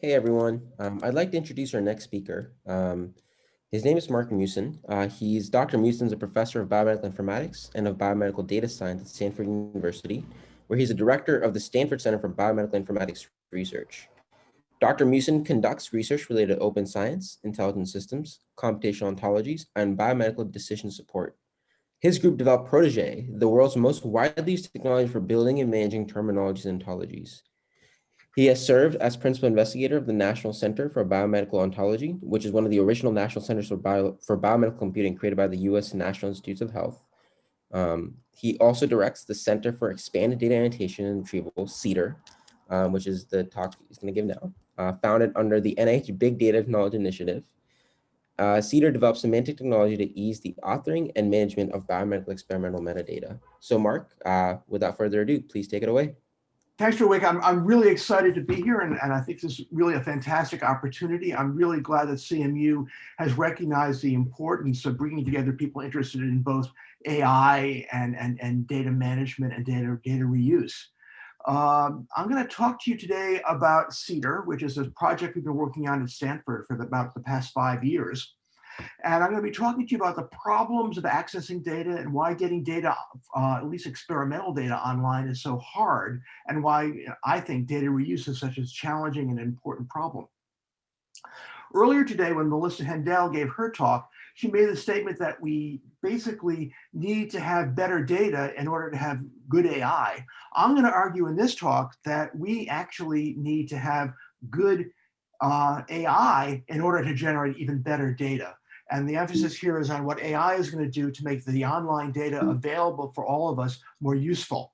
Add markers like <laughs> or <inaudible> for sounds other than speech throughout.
Hey everyone, um, I'd like to introduce our next speaker. Um, his name is Mark Musen. Uh, he's Dr. Musen's a professor of biomedical informatics and of biomedical data science at Stanford University, where he's a director of the Stanford Center for Biomedical Informatics Research. Dr. Musen conducts research related to open science, intelligent systems, computational ontologies, and biomedical decision support. His group developed Protege, the world's most widely used technology for building and managing terminologies and ontologies. He has served as principal investigator of the National Center for Biomedical Ontology, which is one of the original national centers for, bio, for biomedical computing created by the U.S. National Institutes of Health. Um, he also directs the Center for Expanded Data Annotation and Retrieval, CEDAR, um, which is the talk he's going to give now, uh, founded under the NIH Big Data Knowledge Initiative. Uh, CEDAR develops semantic technology to ease the authoring and management of biomedical experimental metadata. So Mark, uh, without further ado, please take it away. Thanks, for Rick. I'm, I'm really excited to be here, and, and I think this is really a fantastic opportunity. I'm really glad that CMU has recognized the importance of bringing together people interested in both AI and, and, and data management and data, data reuse. Um, I'm going to talk to you today about CEDAR, which is a project we've been working on at Stanford for the, about the past five years. And I'm going to be talking to you about the problems of accessing data and why getting data, uh, at least experimental data online is so hard and why I think data reuse is such a challenging and important problem. Earlier today, when Melissa Haendel gave her talk, she made the statement that we basically need to have better data in order to have good AI. I'm going to argue in this talk that we actually need to have good uh, AI in order to generate even better data. And the emphasis here is on what AI is going to do to make the online data available for all of us more useful.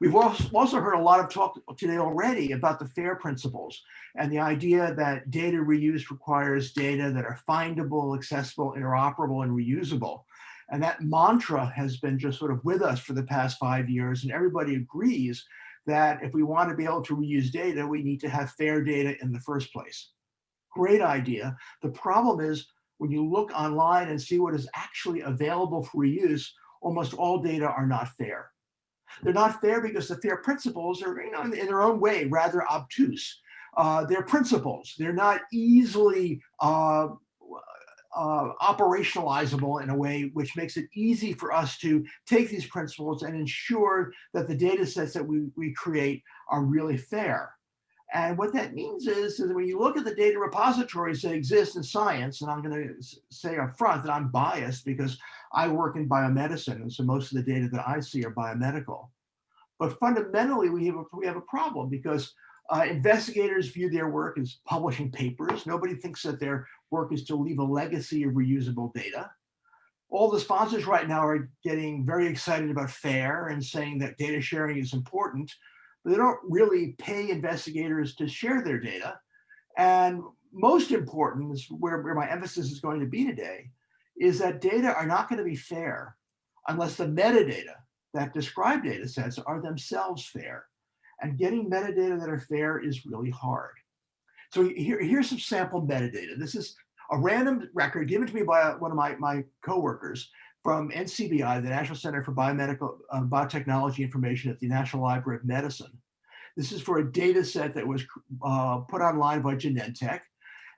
We've also heard a lot of talk today already about the FAIR principles and the idea that data reuse requires data that are findable, accessible, interoperable, and reusable. And that mantra has been just sort of with us for the past five years, and everybody agrees that if we want to be able to reuse data, we need to have fair data in the first place great idea. The problem is when you look online and see what is actually available for reuse, almost all data are not fair. They're not fair because the FAIR principles are, you know, in their own way, rather obtuse. Uh, they're principles. They're not easily uh, uh, operationalizable in a way which makes it easy for us to take these principles and ensure that the data sets that we, we create are really fair. And what that means is, is when you look at the data repositories that exist in science, and I'm going to say up front that I'm biased because I work in biomedicine, and so most of the data that I see are biomedical. But fundamentally, we have a, we have a problem because uh, investigators view their work as publishing papers. Nobody thinks that their work is to leave a legacy of reusable data. All the sponsors right now are getting very excited about FAIR and saying that data sharing is important they don't really pay investigators to share their data. And most important is where, where my emphasis is going to be today, is that data are not going to be fair unless the metadata that describe data sets are themselves fair. And getting metadata that are fair is really hard. So here, here's some sample metadata. This is a random record given to me by one of my, my coworkers from NCBI, the National Center for Biomedical uh, Biotechnology Information at the National Library of Medicine. This is for a data set that was uh, put online by Genentech.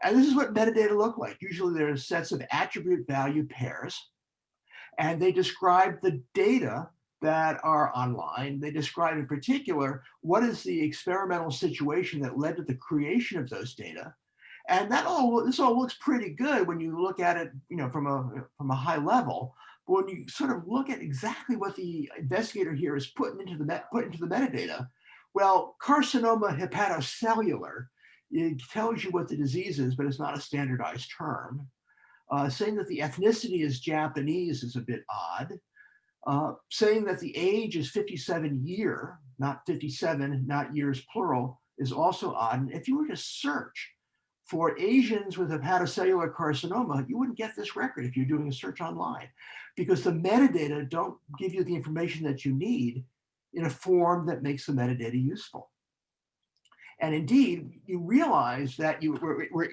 And this is what metadata look like. Usually there are sets of attribute value pairs, and they describe the data that are online. They describe in particular, what is the experimental situation that led to the creation of those data. And that all, this all looks pretty good when you look at it, you know, from a, from a high level. But when you sort of look at exactly what the investigator here is putting into the, put into the metadata, well, carcinoma hepatocellular, it tells you what the disease is, but it's not a standardized term. Uh, saying that the ethnicity is Japanese is a bit odd. Uh, saying that the age is 57 year, not 57, not years plural, is also odd. And if you were to search for Asians with a hepatocellular carcinoma, you wouldn't get this record if you're doing a search online because the metadata don't give you the information that you need in a form that makes the metadata useful. And indeed, you realize that you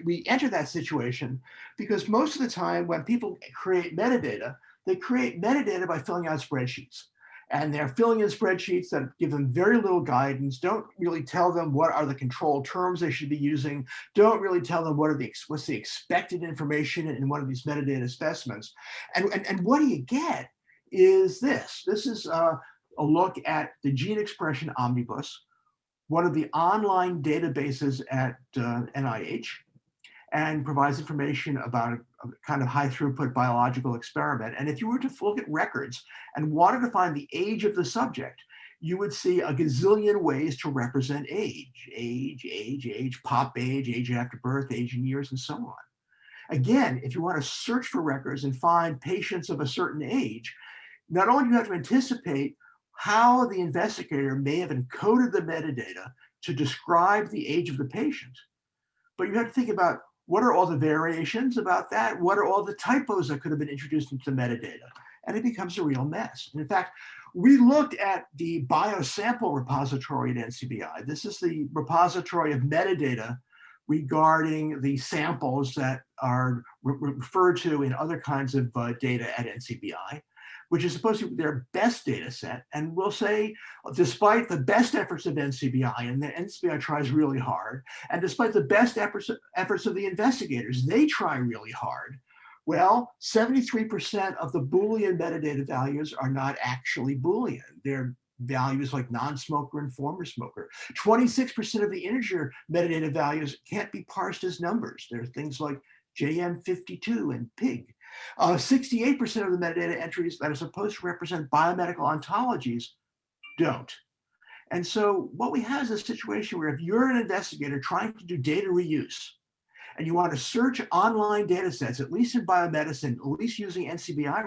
we enter that situation because most of the time when people create metadata, they create metadata by filling out spreadsheets. And they're filling in spreadsheets that give them very little guidance, don't really tell them what are the control terms they should be using, don't really tell them what are the what's the expected information in one of these metadata specimens. And, and, and what do you get is this. This is uh, a look at the gene expression omnibus, one of the online databases at uh, NIH, and provides information about kind of high throughput biological experiment. And if you were to look at records and wanted to find the age of the subject, you would see a gazillion ways to represent age, age, age, age, pop age, age after birth, age in years, and so on. Again, if you want to search for records and find patients of a certain age, not only do you have to anticipate how the investigator may have encoded the metadata to describe the age of the patient, but you have to think about what are all the variations about that? What are all the typos that could have been introduced into metadata? And it becomes a real mess. And in fact, we looked at the biosample repository at NCBI. This is the repository of metadata regarding the samples that are re referred to in other kinds of uh, data at NCBI which is supposed to be their best data set. And we'll say, despite the best efforts of NCBI, and the NCBI tries really hard, and despite the best efforts, efforts of the investigators, they try really hard. Well, 73% of the Boolean metadata values are not actually Boolean. They're values like non-smoker and former smoker. 26% of the integer metadata values can't be parsed as numbers. There are things like JM52 and PIG. 68% uh, of the metadata entries that are supposed to represent biomedical ontologies don't. And so what we have is a situation where if you're an investigator trying to do data reuse, and you want to search online data sets, at least in biomedicine, at least using NCBI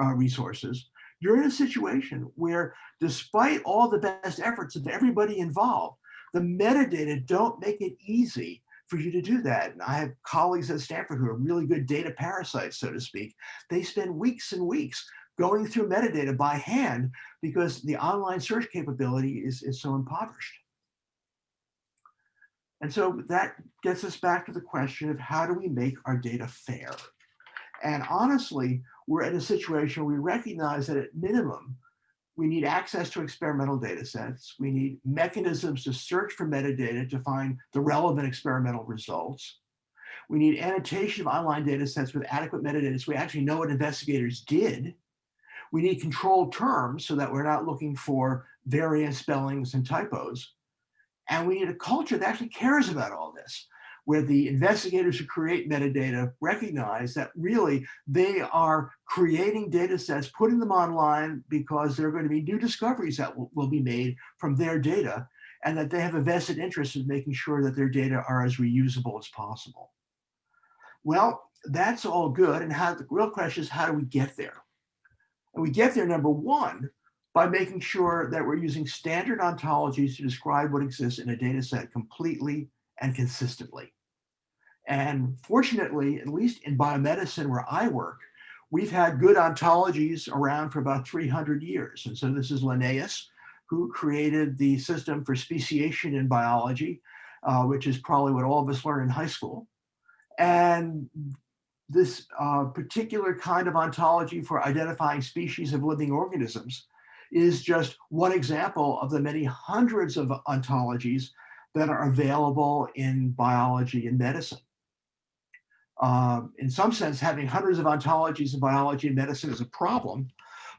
uh, resources, you're in a situation where despite all the best efforts of everybody involved, the metadata don't make it easy for you to do that. And I have colleagues at Stanford who are really good data parasites, so to speak. They spend weeks and weeks going through metadata by hand because the online search capability is, is so impoverished. And so that gets us back to the question of how do we make our data fair? And honestly, we're in a situation where we recognize that at minimum, we need access to experimental data sets. We need mechanisms to search for metadata to find the relevant experimental results. We need annotation of online data sets with adequate metadata so we actually know what investigators did. We need controlled terms so that we're not looking for variant spellings and typos. And we need a culture that actually cares about all this where the investigators who create metadata recognize that really they are creating data sets, putting them online because there are going to be new discoveries that will, will be made from their data and that they have a vested interest in making sure that their data are as reusable as possible. Well, that's all good. And how the real question is, how do we get there? And we get there, number one, by making sure that we're using standard ontologies to describe what exists in a data set completely and consistently. And fortunately, at least in biomedicine where I work, we've had good ontologies around for about 300 years. And so this is Linnaeus, who created the system for speciation in biology, uh, which is probably what all of us learn in high school. And this uh, particular kind of ontology for identifying species of living organisms is just one example of the many hundreds of ontologies that are available in biology and medicine. Um, in some sense, having hundreds of ontologies in biology and medicine is a problem.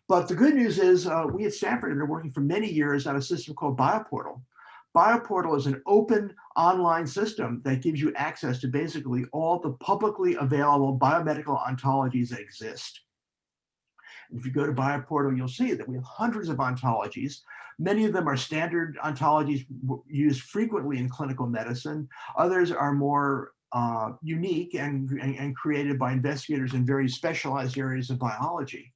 But the good news is uh, we at Stanford have been working for many years on a system called BioPortal. BioPortal is an open online system that gives you access to basically all the publicly available biomedical ontologies that exist. If you go to BioPortal, you'll see that we have hundreds of ontologies. Many of them are standard ontologies used frequently in clinical medicine. Others are more uh, unique and, and, and, created by investigators in very specialized areas of biology.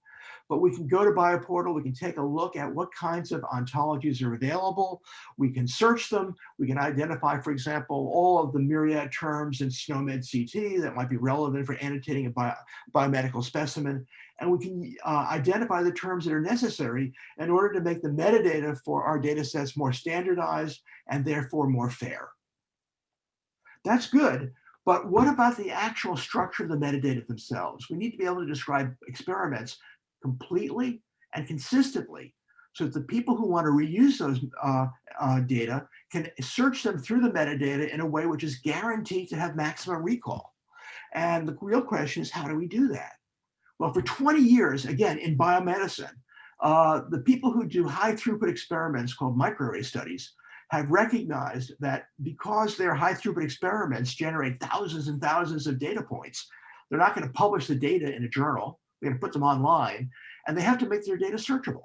But we can go to BioPortal, we can take a look at what kinds of ontologies are available, we can search them, we can identify, for example, all of the myriad terms in SNOMED CT that might be relevant for annotating a bio, biomedical specimen, and we can uh, identify the terms that are necessary in order to make the metadata for our data sets more standardized and therefore more fair. That's good, but what about the actual structure of the metadata themselves? We need to be able to describe experiments completely and consistently so that the people who want to reuse those uh, uh, data can search them through the metadata in a way which is guaranteed to have maximum recall. And the real question is, how do we do that? Well, for 20 years, again, in biomedicine, uh, the people who do high throughput experiments called microarray studies have recognized that because their high throughput experiments generate thousands and thousands of data points, they're not going to publish the data in a journal. They're going to put them online and they have to make their data searchable.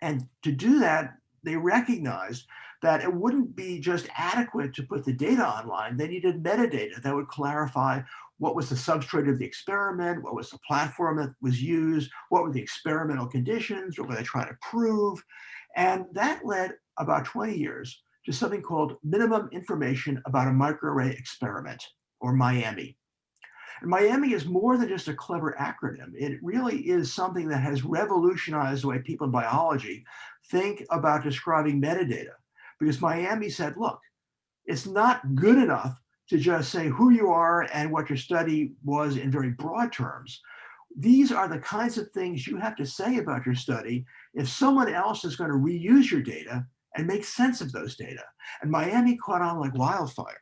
And to do that, they recognized that it wouldn't be just adequate to put the data online. They needed metadata that would clarify what was the substrate of the experiment, what was the platform that was used, what were the experimental conditions, what were they trying to prove. And that led about 20 years to something called Minimum Information About a Microarray Experiment, or MIAME. And MIAME is more than just a clever acronym. It really is something that has revolutionized the way people in biology think about describing metadata. Because MIAME said, look, it's not good enough to just say who you are and what your study was in very broad terms. These are the kinds of things you have to say about your study if someone else is going to reuse your data and make sense of those data. And MIAME caught on like wildfire.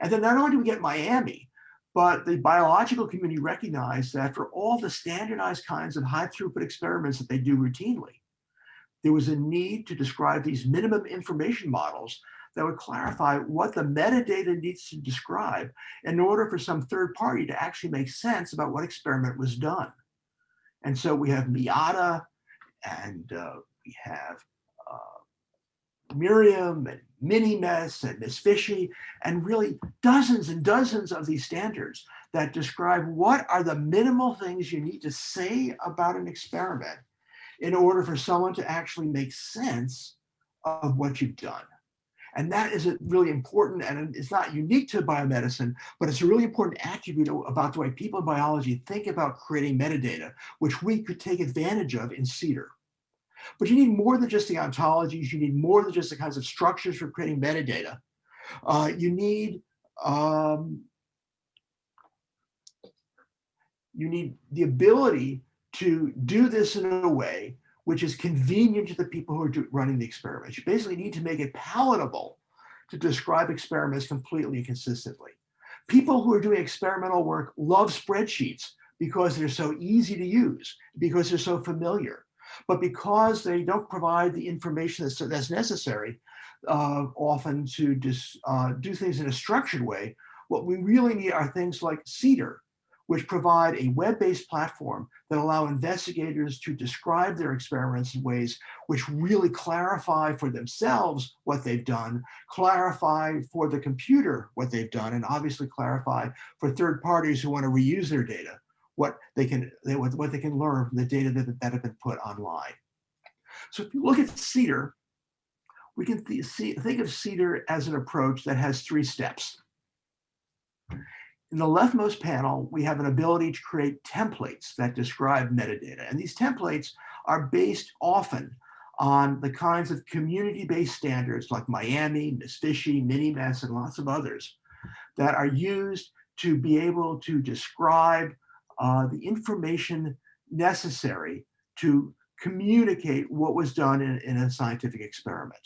And then not only do we get MIAME, but the biological community recognized that for all the standardized kinds of high throughput experiments that they do routinely, there was a need to describe these minimum information models that would clarify what the metadata needs to describe in order for some third party to actually make sense about what experiment was done. And so we have Miata and uh, we have uh, Miriam and MiniMES and MISFISHIE, and really dozens and dozens of these standards that describe what are the minimal things you need to say about an experiment in order for someone to actually make sense of what you've done. And that is a really important, and it's not unique to biomedicine, but it's a really important attribute about the way people in biology think about creating metadata, which we could take advantage of in CEDAR. But you need more than just the ontologies, you need more than just the kinds of structures for creating metadata. Uh, you need um, you need the ability to do this in a way which is convenient to the people who are running the experiments. You basically need to make it palatable to describe experiments completely and consistently. People who are doing experimental work love spreadsheets because they're so easy to use, because they're so familiar. But because they don't provide the information that's, that's necessary, uh, often to just uh, do things in a structured way, what we really need are things like CEDAR, which provide a web-based platform that allow investigators to describe their experiments in ways which really clarify for themselves what they've done, clarify for the computer what they've done, and obviously clarify for third parties who want to reuse their data, what they can, what they can learn from the data that, that have been put online. So if you look at CEDAR, we can th see, think of CEDAR as an approach that has three steps. In the leftmost panel, we have an ability to create templates that describe metadata. And these templates are based often on the kinds of community-based standards like MIAME, MISFISHIE, MiniMES, and lots of others that are used to be able to describe uh, the information necessary to communicate what was done in, in a scientific experiment.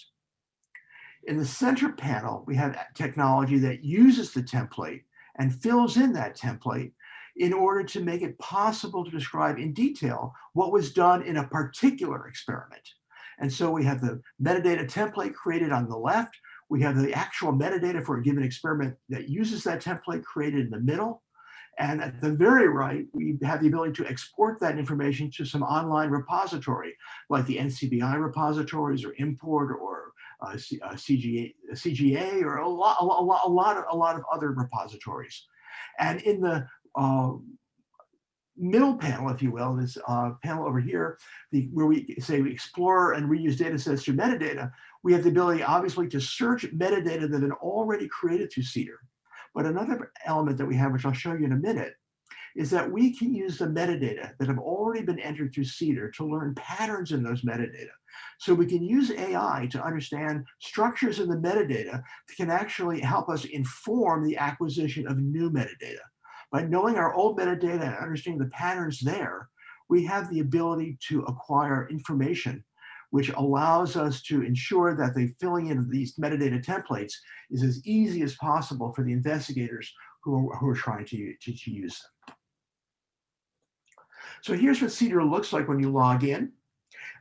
In the center panel, we have technology that uses the template and fills in that template in order to make it possible to describe in detail what was done in a particular experiment. And so we have the metadata template created on the left. We have the actual metadata for a given experiment that uses that template created in the middle. And at the very right, we have the ability to export that information to some online repository, like the NCBI repositories or ImmPort or uh, CGA, uh, CGA or a lot, a lot, a lot, of, a lot of other repositories. And in the uh, middle panel, if you will, this uh, panel over here, the, where we say we explore and reuse data sets through metadata, we have the ability, obviously, to search metadata that have already created through CEDAR. But another element that we have, which I'll show you in a minute, is that we can use the metadata that have already been entered through CEDAR to learn patterns in those metadata. So we can use AI to understand structures in the metadata that can actually help us inform the acquisition of new metadata. By knowing our old metadata and understanding the patterns there, we have the ability to acquire information which allows us to ensure that the filling in of these metadata templates is as easy as possible for the investigators who are, who are trying to, to, to use them. So here's what Cedar looks like when you log in.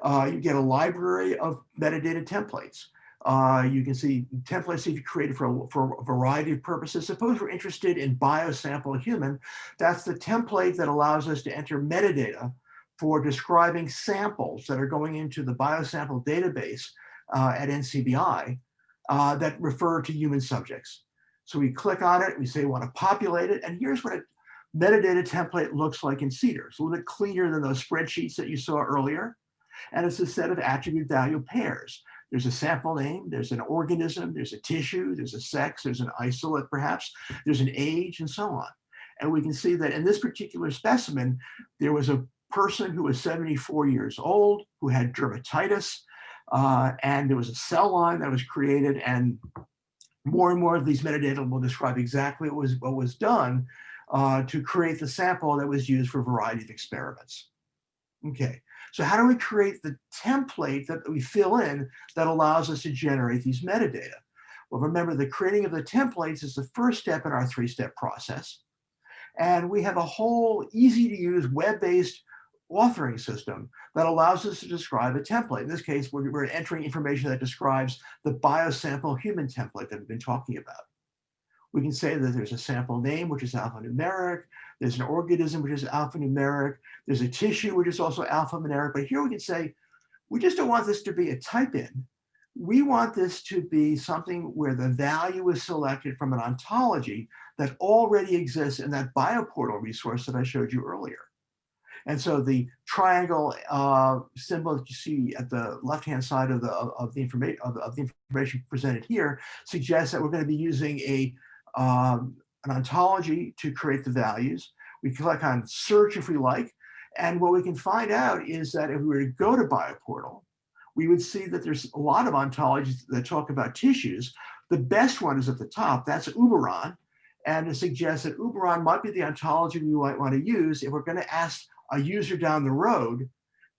Uh, you get a library of metadata templates. Uh, you can see templates that you created for, for a variety of purposes. Suppose we're interested in biosample human. That's the template that allows us to enter metadata for describing samples that are going into the biosample database uh, at NCBI uh, that refer to human subjects. So we click on it, we say we want to populate it, and here's what a metadata template looks like in CEDAR. It's a little bit cleaner than those spreadsheets that you saw earlier. And it's a set of attribute value pairs. There's a sample name, there's an organism, there's a tissue, there's a sex, there's an isolate perhaps, there's an age and so on. And we can see that in this particular specimen, there was a person who was 74 years old, who had dermatitis, uh, and there was a cell line that was created and more and more of these metadata will describe exactly what was, what was done uh, to create the sample that was used for a variety of experiments. Okay, so how do we create the template that we fill in that allows us to generate these metadata? Well, remember the creating of the templates is the first step in our three-step process. And we have a whole easy to use web-based authoring system that allows us to describe a template. In this case, we're, we're entering information that describes the biosample human template that we've been talking about. We can say that there's a sample name, which is alphanumeric. There's an organism, which is alphanumeric. There's a tissue, which is also alphanumeric. But here we can say, we just don't want this to be a type in. We want this to be something where the value is selected from an ontology that already exists in that bioportal resource that I showed you earlier. And so the triangle uh, symbol that you see at the left-hand side of the of the information of, of, the information presented here suggests that we're going to be using a um, an ontology to create the values. We click on search if we like, and what we can find out is that if we were to go to Bioportal, we would see that there's a lot of ontologies that talk about tissues. The best one is at the top. That's Uberon, and it suggests that Uberon might be the ontology we might want to use if we're going to ask a user down the road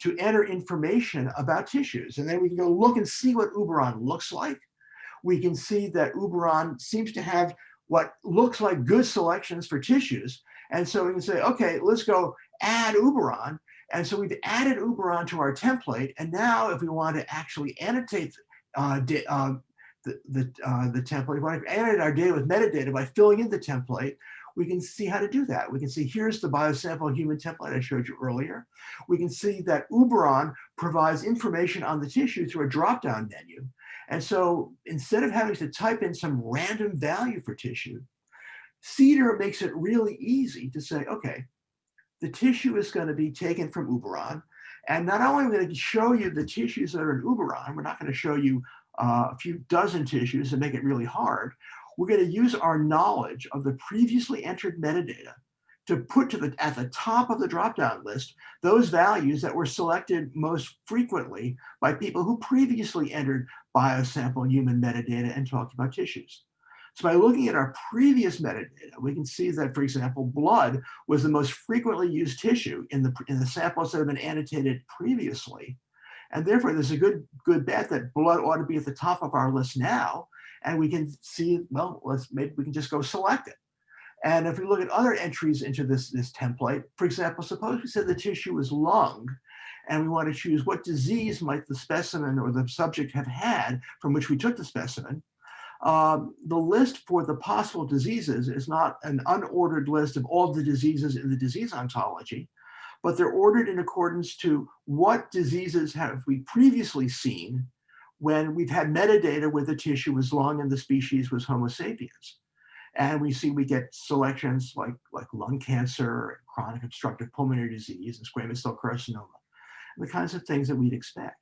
to enter information about tissues. And then we can go look and see what Uberon looks like. We can see that Uberon seems to have what looks like good selections for tissues. And so we can say, okay, let's go add Uberon. And so we've added Uberon to our template. And now if we want to actually annotate uh, uh, the, the, uh, the template, we want to annotate our data with metadata by filling in the template, we can see how to do that. We can see here's the biosample human template I showed you earlier. We can see that Uberon provides information on the tissue through a drop-down menu. And so instead of having to type in some random value for tissue, CEDAR makes it really easy to say, okay, the tissue is going to be taken from Uberon. And not only are we going to show you the tissues that are in Uberon, we're not going to show you uh, a few dozen tissues and make it really hard we're going to use our knowledge of the previously entered metadata to put to the at the top of the drop-down list those values that were selected most frequently by people who previously entered biosample human metadata and talked about tissues. So by looking at our previous metadata, we can see that, for example, blood was the most frequently used tissue in the, in the samples that have been annotated previously. And therefore, there's a good, good bet that blood ought to be at the top of our list now and we can see, well, let's maybe we can just go select it. And if we look at other entries into this, this template, for example, suppose we said the tissue was lung, and we want to choose what disease might the specimen or the subject have had from which we took the specimen. Um, the list for the possible diseases is not an unordered list of all the diseases in the disease ontology, but they're ordered in accordance to what diseases have we previously seen when we've had metadata where the tissue was lung and the species was Homo sapiens. And we see we get selections like, like lung cancer, chronic obstructive pulmonary disease, and squamous cell carcinoma, the kinds of things that we'd expect.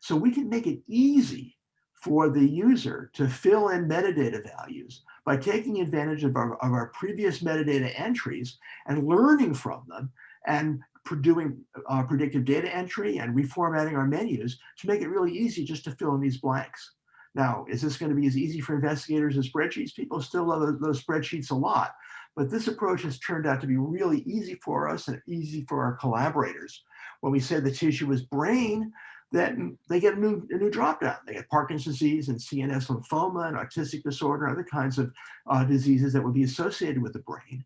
So we can make it easy for the user to fill in metadata values by taking advantage of our, of our previous metadata entries and learning from them and doing uh, predictive data entry and reformatting our menus to make it really easy just to fill in these blanks. Now, is this going to be as easy for investigators as spreadsheets? People still love those, those spreadsheets a lot, but this approach has turned out to be really easy for us and easy for our collaborators. When we said the tissue was brain, then they get a new, a new dropdown. They get Parkinson's disease and CNS lymphoma and autistic disorder, other kinds of uh, diseases that would be associated with the brain.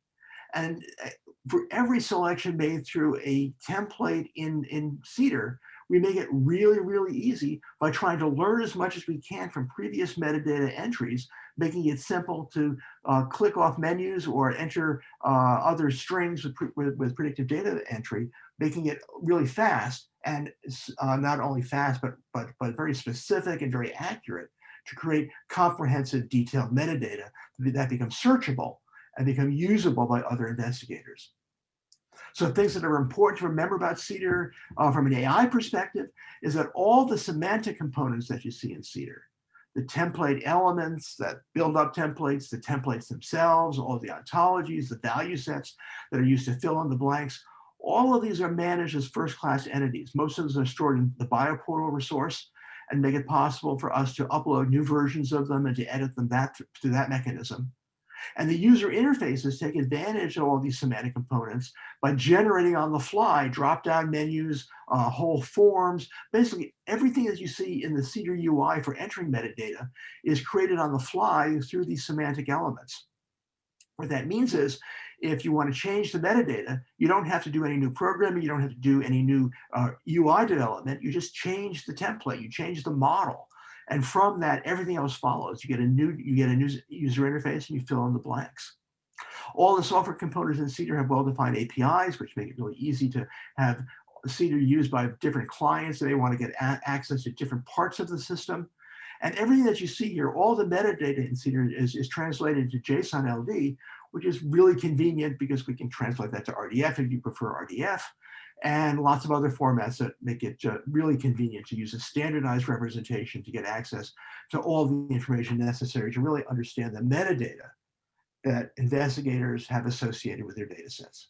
And uh, for every selection made through a template in, in CEDAR, we make it really, really easy by trying to learn as much as we can from previous metadata entries, making it simple to uh, click off menus or enter uh, other strings with, with, with, predictive data entry, making it really fast and uh, not only fast, but, but, but very specific and very accurate to create comprehensive detailed metadata that becomes searchable and become usable by other investigators. So things that are important to remember about CEDAR uh, from an AI perspective is that all the semantic components that you see in CEDAR, the template elements that build up templates, the templates themselves, all the ontologies, the value sets that are used to fill in the blanks, all of these are managed as first-class entities. Most of them are stored in the bioportal resource and make it possible for us to upload new versions of them and to edit them that through that mechanism. And the user interfaces take advantage of all these semantic components by generating on the fly drop-down menus, uh, whole forms, basically everything that you see in the CEDAR UI for entering metadata is created on the fly through these semantic elements. What that means is if you want to change the metadata, you don't have to do any new programming, you don't have to do any new uh, UI development, you just change the template, you change the model. And from that, everything else follows. You get a new, you get a new user interface and you fill in the blanks. All the software components in CEDAR have well-defined APIs, which make it really easy to have CEDAR used by different clients they want to get access to different parts of the system. And everything that you see here, all the metadata in CEDAR is, is translated to JSON LD, which is really convenient because we can translate that to RDF if you prefer RDF and lots of other formats that make it uh, really convenient to use a standardized representation to get access to all the information necessary to really understand the metadata that investigators have associated with their data sets.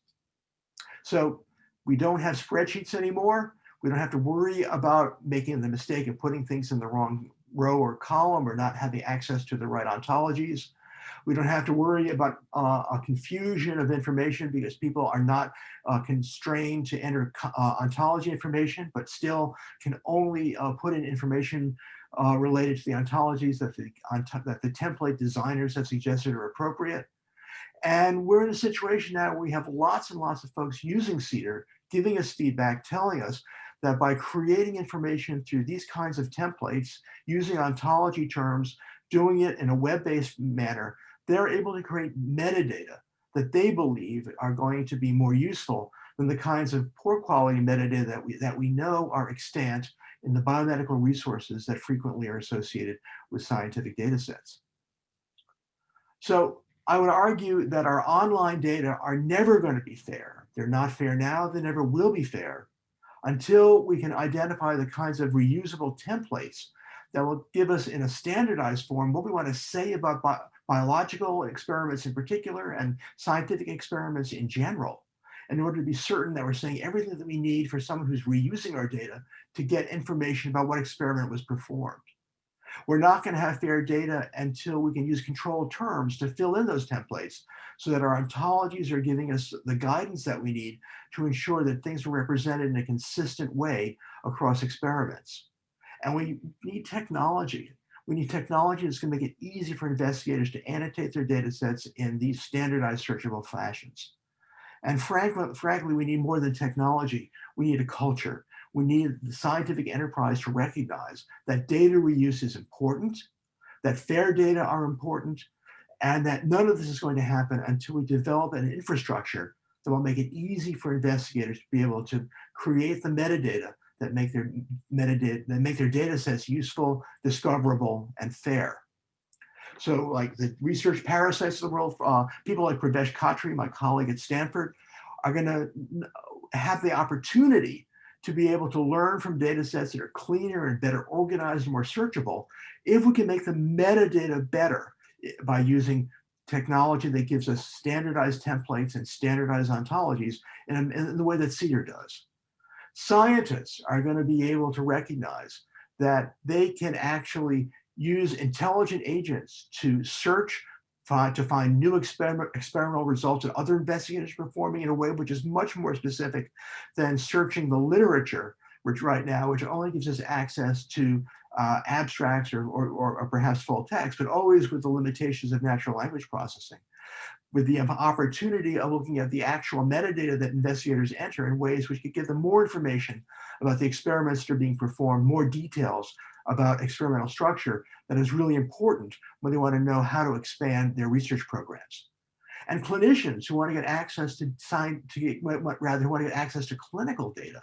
So we don't have spreadsheets anymore. We don't have to worry about making the mistake of putting things in the wrong row or column or not having access to the right ontologies. We don't have to worry about uh, a confusion of information because people are not uh, constrained to enter uh, ontology information, but still can only uh, put in information uh, related to the ontologies that the, that the template designers have suggested are appropriate. And we're in a situation now where we have lots and lots of folks using CEDAR, giving us feedback, telling us that by creating information through these kinds of templates, using ontology terms, doing it in a web-based manner, they're able to create metadata that they believe are going to be more useful than the kinds of poor quality metadata that we, that we know are extant in the biomedical resources that frequently are associated with scientific data sets. So I would argue that our online data are never going to be fair. They're not fair now, they never will be fair until we can identify the kinds of reusable templates that will give us in a standardized form what we want to say about bi biological experiments in particular and scientific experiments in general in order to be certain that we're saying everything that we need for someone who's reusing our data to get information about what experiment was performed. We're not going to have fair data until we can use controlled terms to fill in those templates so that our ontologies are giving us the guidance that we need to ensure that things are represented in a consistent way across experiments. And we need technology. We need technology that's going to make it easy for investigators to annotate their data sets in these standardized searchable fashions. And frankly, frankly, we need more than technology. We need a culture. We need the scientific enterprise to recognize that data reuse is important, that fair data are important, and that none of this is going to happen until we develop an infrastructure that will make it easy for investigators to be able to create the metadata that make their metadata, that make their data sets useful, discoverable, and fair. So like the research parasites of the world, uh, people like Purvesh Khatri, my colleague at Stanford, are gonna have the opportunity to be able to learn from data sets that are cleaner and better organized and more searchable if we can make the metadata better eh, by using technology that gives us standardized templates and standardized ontologies in, in the way that CEDAR does. Scientists are going to be able to recognize that they can actually use intelligent agents to search to find new experiment, experimental results that other investigators are performing in a way which is much more specific than searching the literature which right now, which only gives us access to uh, abstracts or, or, or, perhaps full text, but always with the limitations of natural language processing. With the opportunity of looking at the actual metadata that investigators enter in ways which could give them more information about the experiments that are being performed, more details about experimental structure that is really important when they want to know how to expand their research programs. And clinicians who want to get access to sign to get rather who want to get access to clinical data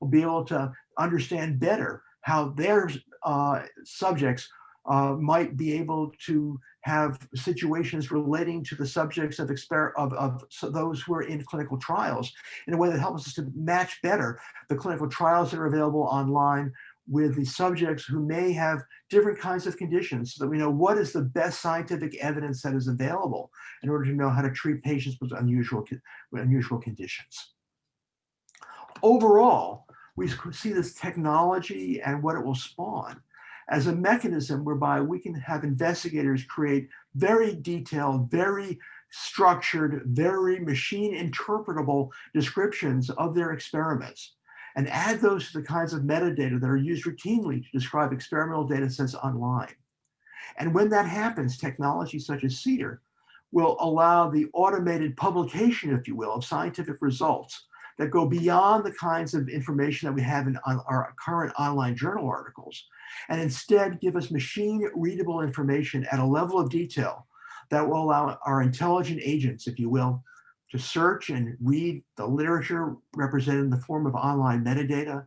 will be able to understand better how their uh, subjects uh, might be able to have situations relating to the subjects of, of, of so those who are in clinical trials in a way that helps us to match better the clinical trials that are available online with the subjects who may have different kinds of conditions so that we know what is the best scientific evidence that is available in order to know how to treat patients with unusual, with unusual conditions. Overall, we see this technology and what it will spawn as a mechanism whereby we can have investigators create very detailed, very structured, very machine interpretable descriptions of their experiments and add those to the kinds of metadata that are used routinely to describe experimental data sets online. And when that happens, technology such as CEDAR will allow the automated publication, if you will, of scientific results that go beyond the kinds of information that we have in our current online journal articles, and instead give us machine readable information at a level of detail that will allow our intelligent agents, if you will, to search and read the literature represented in the form of online metadata,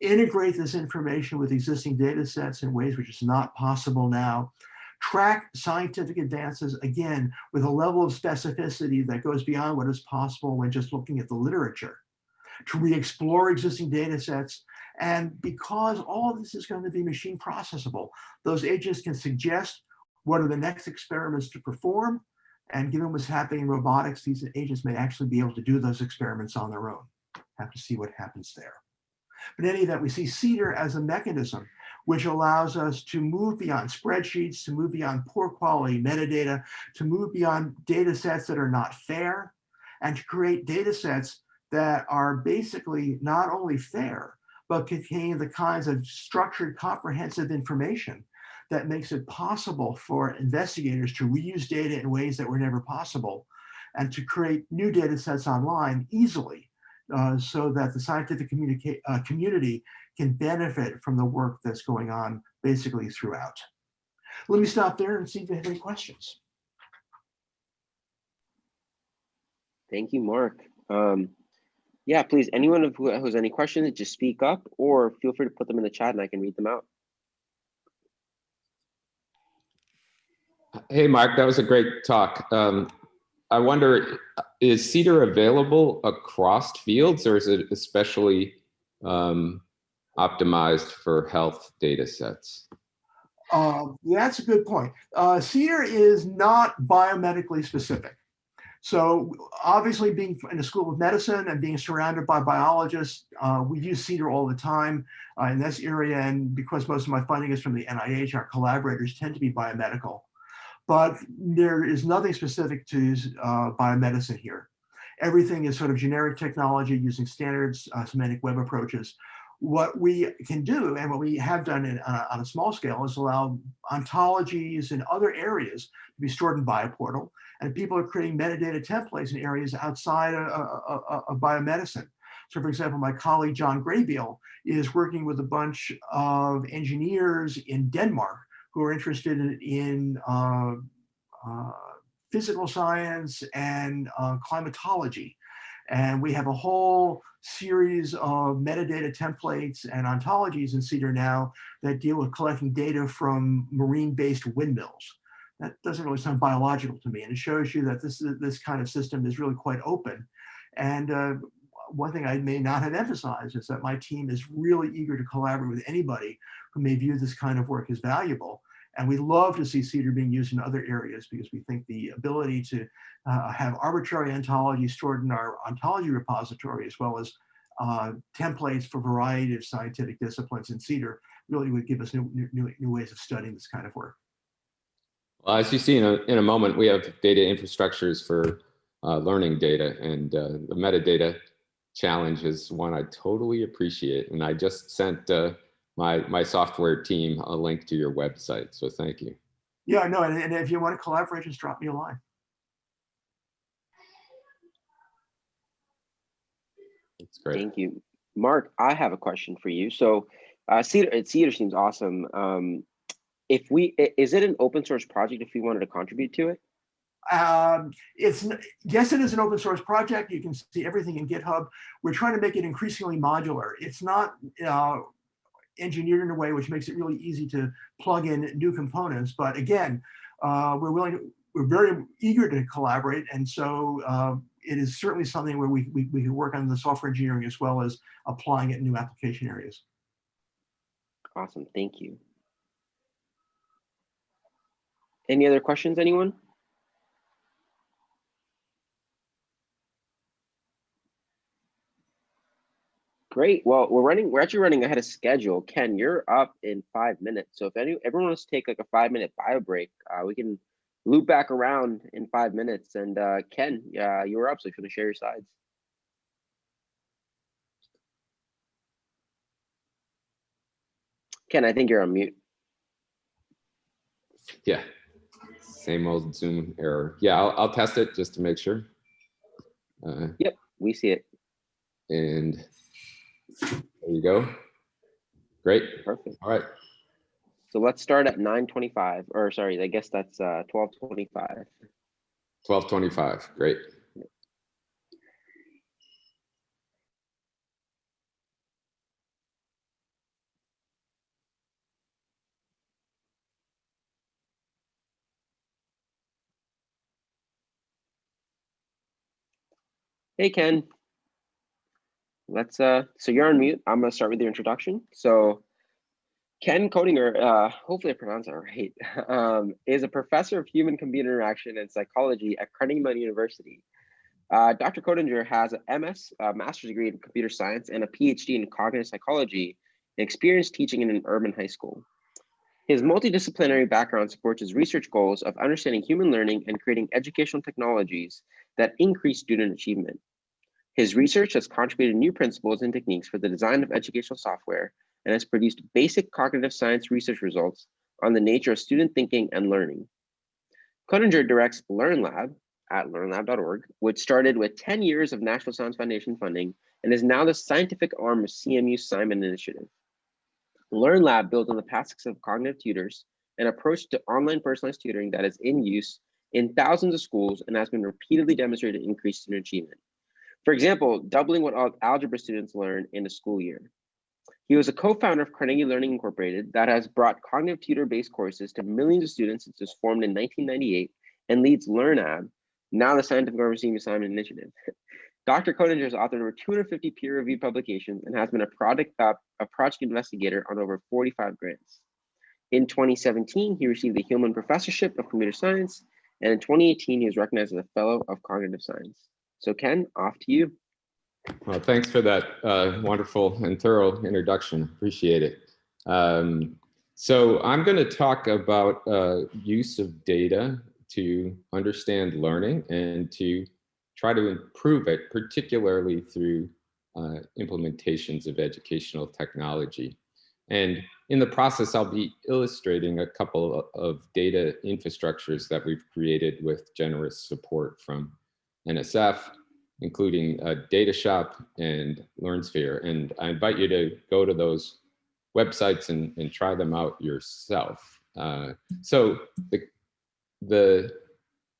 integrate this information with existing data sets in ways which is not possible now, track scientific advances, again, with a level of specificity that goes beyond what is possible when just looking at the literature, to re-explore existing data sets. And because all of this is going to be machine processable, those agents can suggest what are the next experiments to perform, and given what's happening in robotics, these agents may actually be able to do those experiments on their own. Have to see what happens there. But in any event, we see CEDAR as a mechanism which allows us to move beyond spreadsheets, to move beyond poor quality metadata, to move beyond data sets that are not fair, and to create data sets that are basically not only fair, but contain the kinds of structured comprehensive information that makes it possible for investigators to reuse data in ways that were never possible and to create new data sets online easily uh, so that the scientific uh, community can benefit from the work that's going on basically throughout. Let me stop there and see if you have any questions. Thank you, Mark. Um, yeah, please, anyone who has any questions, just speak up or feel free to put them in the chat and I can read them out. Hey, Mark, that was a great talk. Um, I wonder, is CEDAR available across fields or is it especially um, optimized for health data sets? Um, that's a good point. Uh, CEDAR is not biomedically specific. So obviously being in a School of Medicine and being surrounded by biologists, uh, we use CEDAR all the time uh, in this area. And because most of my funding is from the NIH, our collaborators tend to be biomedical but there is nothing specific to uh, biomedicine here. Everything is sort of generic technology using standards uh, semantic web approaches. What we can do and what we have done in, uh, on a small scale is allow ontologies in other areas to be stored in Bioportal. And people are creating metadata templates in areas outside of, of, of biomedicine. So for example, my colleague John Graybeal is working with a bunch of engineers in Denmark who are interested in, uh, uh, physical science and uh, climatology. And we have a whole series of metadata templates and ontologies in CEDAR now that deal with collecting data from marine-based windmills. That doesn't really sound biological to me. And it shows you that this, this kind of system is really quite open. And uh, one thing I may not have emphasized is that my team is really eager to collaborate with anybody who may view this kind of work as valuable. And we love to see CEDAR being used in other areas because we think the ability to uh, have arbitrary ontology stored in our ontology repository, as well as uh, templates for a variety of scientific disciplines in CEDAR really would give us new, new, new ways of studying this kind of work. Well, as you see in a, in a moment, we have data infrastructures for uh, learning data and uh, the metadata challenge is one I totally appreciate. And I just sent uh, my, my software team a link to your website. So thank you. Yeah, no, and, and if you want to collaborate, just drop me a line. It's great. Thank you. Mark, I have a question for you. So uh, Cedar, Cedar seems awesome. Um, if we, is it an open source project if we wanted to contribute to it? Um, it's, yes, it is an open source project. You can see everything in GitHub. We're trying to make it increasingly modular. It's not uh, engineered in a way which makes it really easy to plug in new components. But again, uh, we're willing, to- we're very eager to collaborate. And so uh, it is certainly something where we, we, we can work on the software engineering as well as applying it in new application areas. Awesome, thank you. Any other questions, anyone? Great, well, we're running, we're actually running ahead of schedule. Ken, you're up in five minutes. So if any, everyone wants to take like a five minute bio break, uh, we can loop back around in five minutes. And uh, Ken, uh, you were up, so if you want to share your slides. Ken, I think you're on mute. Yeah. Same old Zoom error. Yeah, I'll, I'll test it just to make sure. Uh, We see it. and there you go. Great. Perfect. All right. So let's start at nine twenty-five, or sorry, I guess that's uh twelve twenty-five. 1225. Great. Hey, Ken. Let's uh, so you're on mute. I'm gonna start with your introduction. So Ken Koedinger, uh, hopefully I pronounced that <laughs> right, um, is a professor of human computer interaction and psychology at Carnegie Mellon University. Uh, Dr. Koedinger has a MS, a master's degree in computer science, and a PhD in cognitive psychology, and experience teaching in an urban high school. His multidisciplinary background supports his research goals of understanding human learning and creating educational technologies that increase student achievement. His research has contributed new principles and techniques for the design of educational software and has produced basic cognitive science research results on the nature of student thinking and learning. Koedinger directs LearnLab at learnlab.org, which started with 10 years of National Science Foundation funding and is now the scientific arm of CMU Simon Initiative. LearnLab builds on the past of cognitive tutors, an approach to online personalized tutoring that is in use in thousands of schools and has been repeatedly demonstrated to increase student achievement. For example, doubling what algebra students learn in a school year. He was a co-founder of Carnegie Learning Incorporated that has brought cognitive tutor-based courses to millions of students since it was formed in 1998 and leads LearnLab, now the scientific CMU Simon Initiative. <laughs> Dr. Koedinger has authored over 250 peer-reviewed publications and has been a project, uh, a project investigator on over 45 grants. In 2017, he received the Hillman Professorship of Computer Science, and in 2018, he was recognized as a Fellow of Cognitive Science. So Ken, off to you. Well, thanks for that uh, wonderful and thorough introduction. Appreciate it. Um, so I'm going to talk about uh, use of data to understand learning and to try to improve it, particularly through uh, implementations of educational technology. And in the process, I'll be illustrating a couple of- of data infrastructures that we've created with generous support from NSF, including uh, DataShop and LearnSphere. And I invite you to go to those websites and, and try them out yourself. Uh, so the, the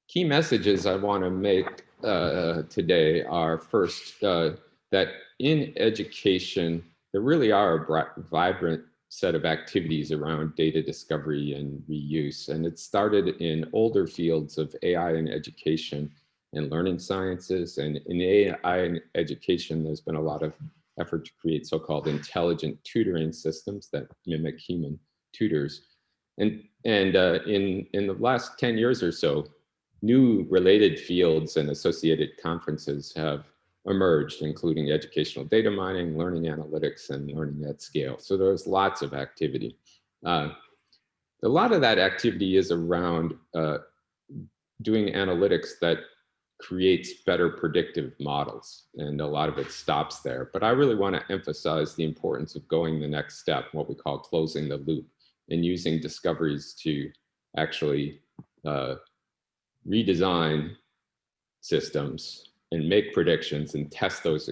key messages I want to make uh, today are first, uh, that in education, there really are a bri- vibrant set of activities around data discovery and reuse. And it started in older fields of AI and education and learning sciences. And in AI and education, there's been a lot of effort to create so-called intelligent tutoring systems that mimic human tutors. And, and uh, in, in the last 10 years or so, new related fields and associated conferences have emerged, including educational data mining, learning analytics, and learning at scale. So there's lots of activity. Uh, a lot of that activity is around uh, doing analytics that creates better predictive models and a lot of it stops there. But I really want to emphasize the importance of going the next step, what we call closing the loop and using discoveries to actually uh, redesign systems and make predictions and test those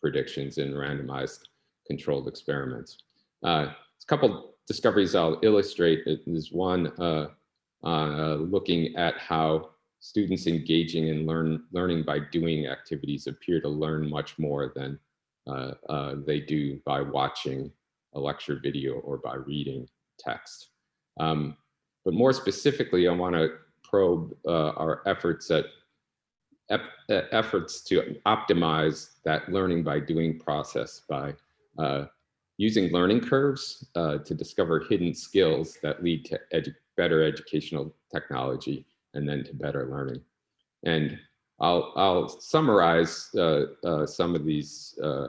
predictions in randomized controlled experiments. Uh, a couple discoveries I'll illustrate. is one uh, uh, looking at how students engaging in learn, learning by doing activities appear to learn much more than uh, uh, they do by watching a lecture video or by reading text. Um, but more specifically, I want to probe uh, our efforts at efforts to optimize that learning by doing process by uh, using learning curves uh, to discover hidden skills that lead to edu better educational technology and then to better learning. And I'll, I'll summarize uh, uh some of these uh,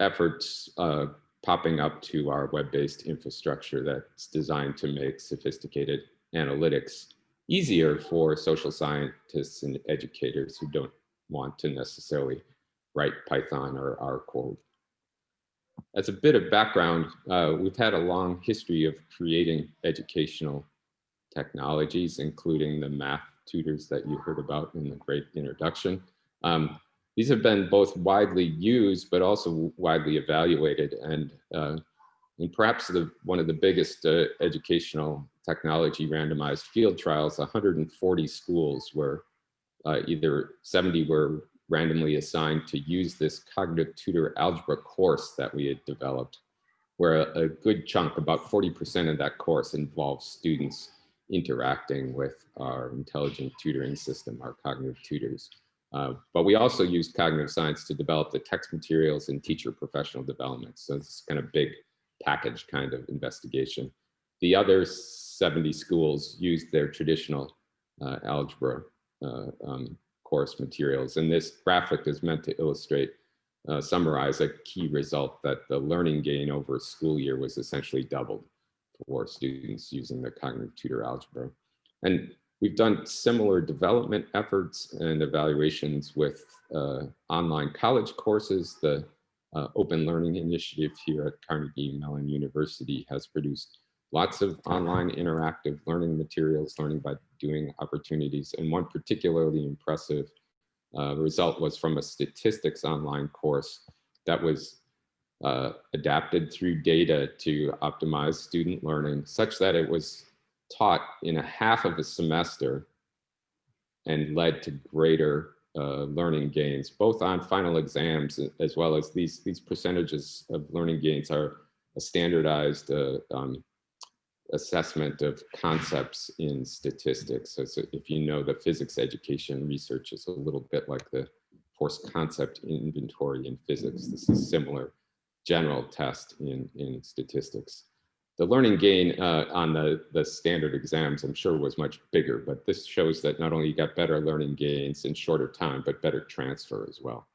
efforts uh, popping up to our web-based infrastructure that's designed to make sophisticated analytics easier for social scientists and educators who don't want to necessarily write Python or R code. As a bit of background, uh, we've had a long history of creating educational technologies, including the math tutors that you heard about in the great introduction. Um, these have been both widely used, but also widely evaluated. And, uh, and perhaps the, one of the biggest uh, educational technology randomized field trials, 140 schools were uh, either 70 were randomly assigned to use this cognitive tutor algebra course that we had developed, where a, a good chunk, about 40% of that course involves students interacting with our intelligent tutoring system, our cognitive tutors. Uh, but we also used cognitive science to develop the text materials and teacher professional development. So it's kind of big package kind of investigation. The other 70 schools used their traditional uh, algebra uh, um, course materials. And this graphic is meant to illustrate, uh, summarize a key result that the learning gain over a school year was essentially doubled for students using the cognitive tutor algebra. And we've done similar development efforts and evaluations with uh, online college courses. The uh, Open Learning Initiative here at Carnegie Mellon University has produced lots of online interactive learning materials, learning by doing opportunities. And one particularly impressive uh, result was from a statistics online course that was uh, adapted through data to optimize student learning such that it was taught in a half of a semester and led to greater uh, learning gains, both on final exams as well as these, these percentages of learning gains are a standardized uh, um, assessment of concepts in statistics. So, so, if you know the physics education research is a little bit like the force concept inventory in physics. This is similar general test in, in statistics. The learning gain uh, on the, the standard exams, I'm sure was much bigger, but this shows that not only you got better learning gains in shorter time, but better transfer as well.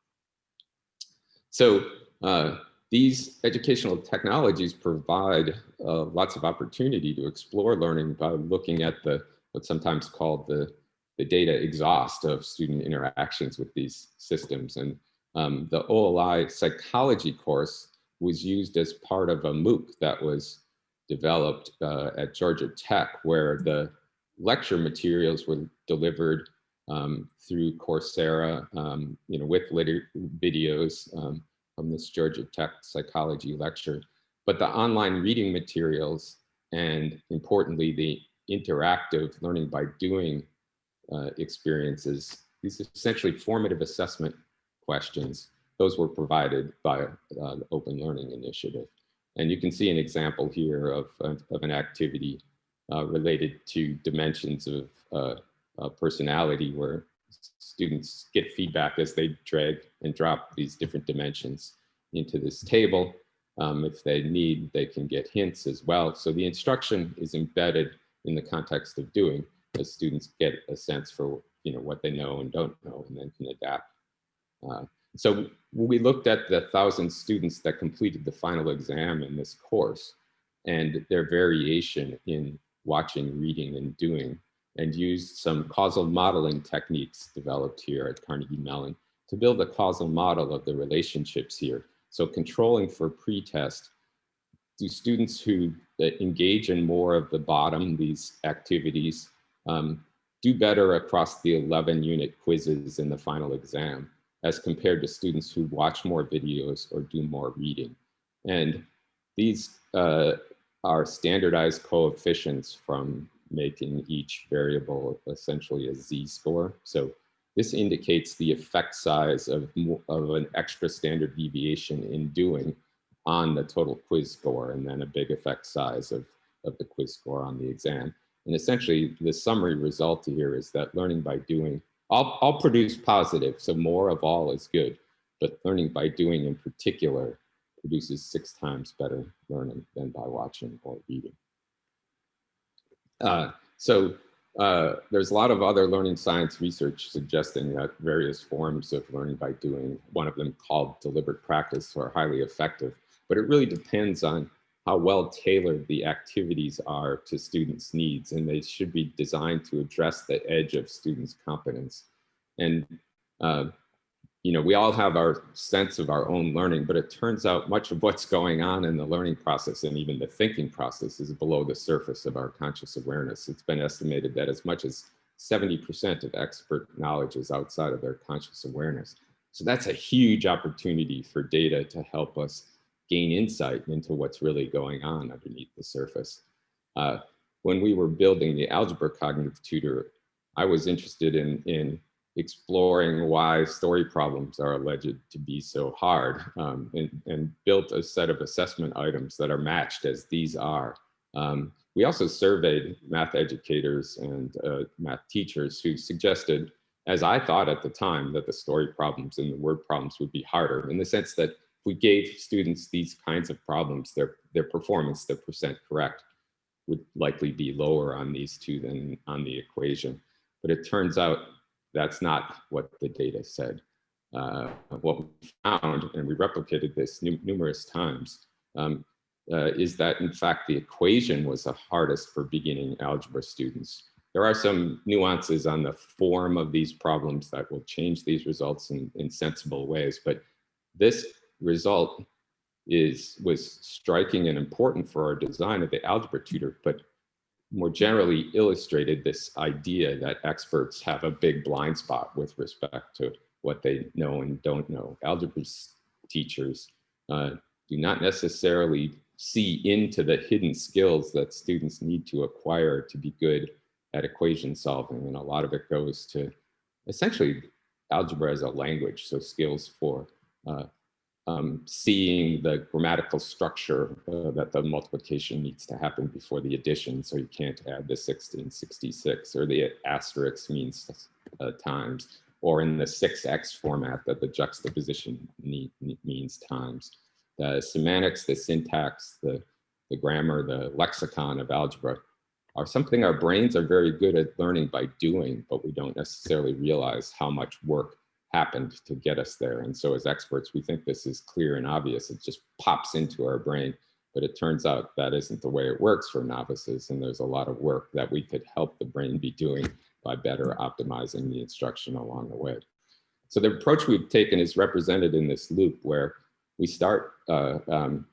So uh, these educational technologies provide uh, lots of opportunity to explore learning by looking at the what's sometimes called the, the data exhaust of student interactions with these systems. And um, the OLI psychology course was used as part of a MOOC that was developed uh, at Georgia Tech, where the lecture materials were delivered um, through Coursera, um, you know, with videos, um, from this Georgia Tech psychology lecture, but the online reading materials and importantly, the interactive learning by doing uh, experiences, these essentially formative assessment questions, those were provided by uh, the Open Learning Initiative. And you can see an example here of, of, of an activity uh, related to dimensions of uh, uh, personality where students get feedback as they drag and drop these different dimensions into this table. Um, if they need, they can get hints as well. So the instruction is embedded in the context of doing as students get a sense for you know what they know and don't know and then can adapt. Uh, so we looked at the thousand students that completed the final exam in this course and their variation in watching, reading, and doing and used some causal modeling techniques developed here at Carnegie Mellon to build a causal model of the relationships here. So controlling for pretest, do students who engage in more of the bottom, these activities, um, do better across the 11 unit quizzes in the final exam as compared to students who watch more videos or do more reading. And these uh, are standardized coefficients from making each variable essentially a z-score. So this indicates the effect size of, of an extra standard deviation in doing on the total quiz score and then a big effect size of, of the quiz score on the exam. And essentially the summary result here is that learning by doing, all, all produce positive, so more of all is good, but learning by doing in particular produces six times better learning than by watching or reading. Uh, so uh, there's a lot of other learning science research suggesting that various forms of learning by doing, one of them called deliberate practice, are highly effective. But it really depends on how well tailored the activities are to students' needs, and they should be designed to address the edge of students' competence. And uh, you know, we all have our sense of our own learning, but it turns out much of what's going on in the learning process and even the thinking process is below the surface of our conscious awareness. It's been estimated that as much as 70% of expert knowledge is outside of their conscious awareness. So that's a huge opportunity for data to help us gain insight into what's really going on underneath the surface. Uh, when we were building the algebra cognitive tutor, I was interested in, in exploring why story problems are alleged to be so hard um, and, and, built a set of assessment items that are matched as these are. Um, we also surveyed math educators and uh, math teachers who suggested, as I thought at the time, that the story problems and the word problems would be harder in the sense that we gave students these kinds of problems, their, their performance, their percent correct, would likely be lower on these two than on the equation. But it turns out that's not what the data said. Uh, what we found, and we replicated this numerous times, um, uh, is that in fact the equation was the hardest for beginning algebra students. There are some nuances on the form of these problems that will change these results in, in sensible ways, but this result is was striking and important for our design of the algebra tutor, but more generally illustrated this idea that experts have a big blind spot with respect to what they know and don't know. Algebra teachers uh, do not necessarily see into the hidden skills that students need to acquire to be good at equation solving. And a lot of it goes to essentially algebra as a language. So skills for uh, um, seeing the grammatical structure uh, that the multiplication needs to happen before the addition. So you can't add the 1666 or the asterisk means uh, times or in the 6x format that the juxtaposition need, means times. The semantics, the syntax, the, the grammar, the lexicon of algebra are something our brains are very good at learning by doing, but we don't necessarily realize how much work happened to get us there. And so as experts, we think this is clear and obvious. It just pops into our brain, but it turns out that isn't the way it works for novices. And there's a lot of work that we could help the brain be doing by better optimizing the instruction along the way. So the approach we've taken is represented in this loop where we start uh, um,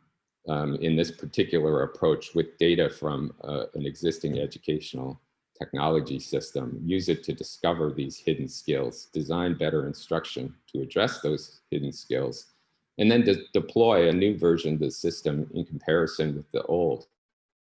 um, in this particular approach with data from uh, an existing educational technology system, use it to discover these hidden skills, design better instruction to address those hidden skills, and then deploy a new version of the system in comparison with the old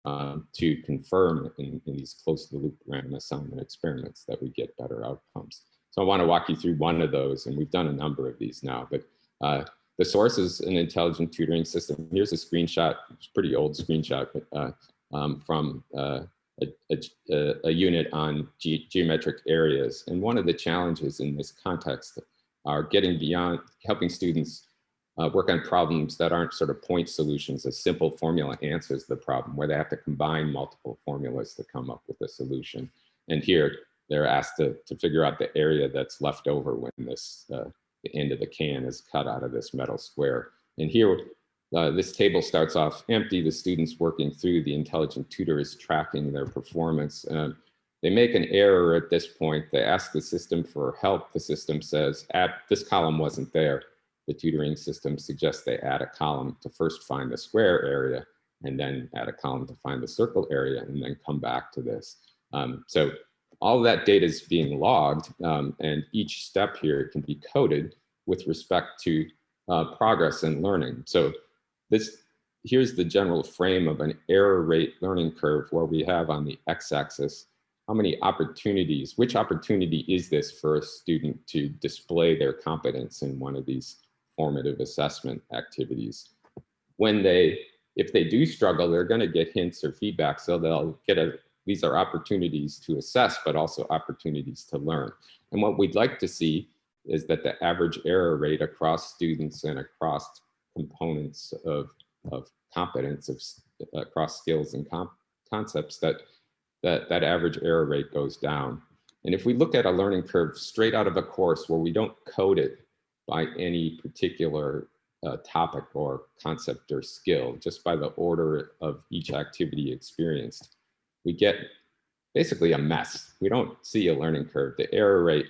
um, to confirm in, in these closed loop random assignment experiments that we get better outcomes. So I want to walk you through one of those, and we've done a number of these now, but uh, the source is an intelligent tutoring system. Here's a screenshot, it's a pretty old screenshot, but uh, um, from uh, a, a, a unit on ge geometric areas. And one of the challenges in this context are getting beyond, helping students uh, work on problems that aren't sort of point solutions. A simple formula answers the problem where they have to combine multiple formulas to come up with a solution. And here they're asked to, to figure out the area that's left over when this, uh, the end of the can is cut out of this metal square. And here uh, this table starts off empty. The students working through the intelligent tutor is tracking their performance. Uh, They make an error at this point. They ask the system for help. The system says, add, this column wasn't there. The tutoring system suggests they add a column to first find the square area and then add a column to find the circle area and then come back to this. Um, so all that data is being logged um, and each step here can be coded with respect to uh, progress and learning. So this here's the general frame of an error rate learning curve where we have on the x-axis how many opportunities, which opportunity is this for a student to display their competence in one of these formative assessment activities. When they, if they do struggle, they're gonna get hints or feedback, so they'll get a, these are opportunities to assess, but also opportunities to learn. And what we'd like to see is that the average error rate across students and across components of, of competence of, across skills and concepts that, that that average error rate goes down. And if we look at a learning curve straight out of a course where we don't code it by any particular uh, topic or concept or skill, just by the order of each activity experienced, we get basically a mess. We don't see a learning curve. The error rate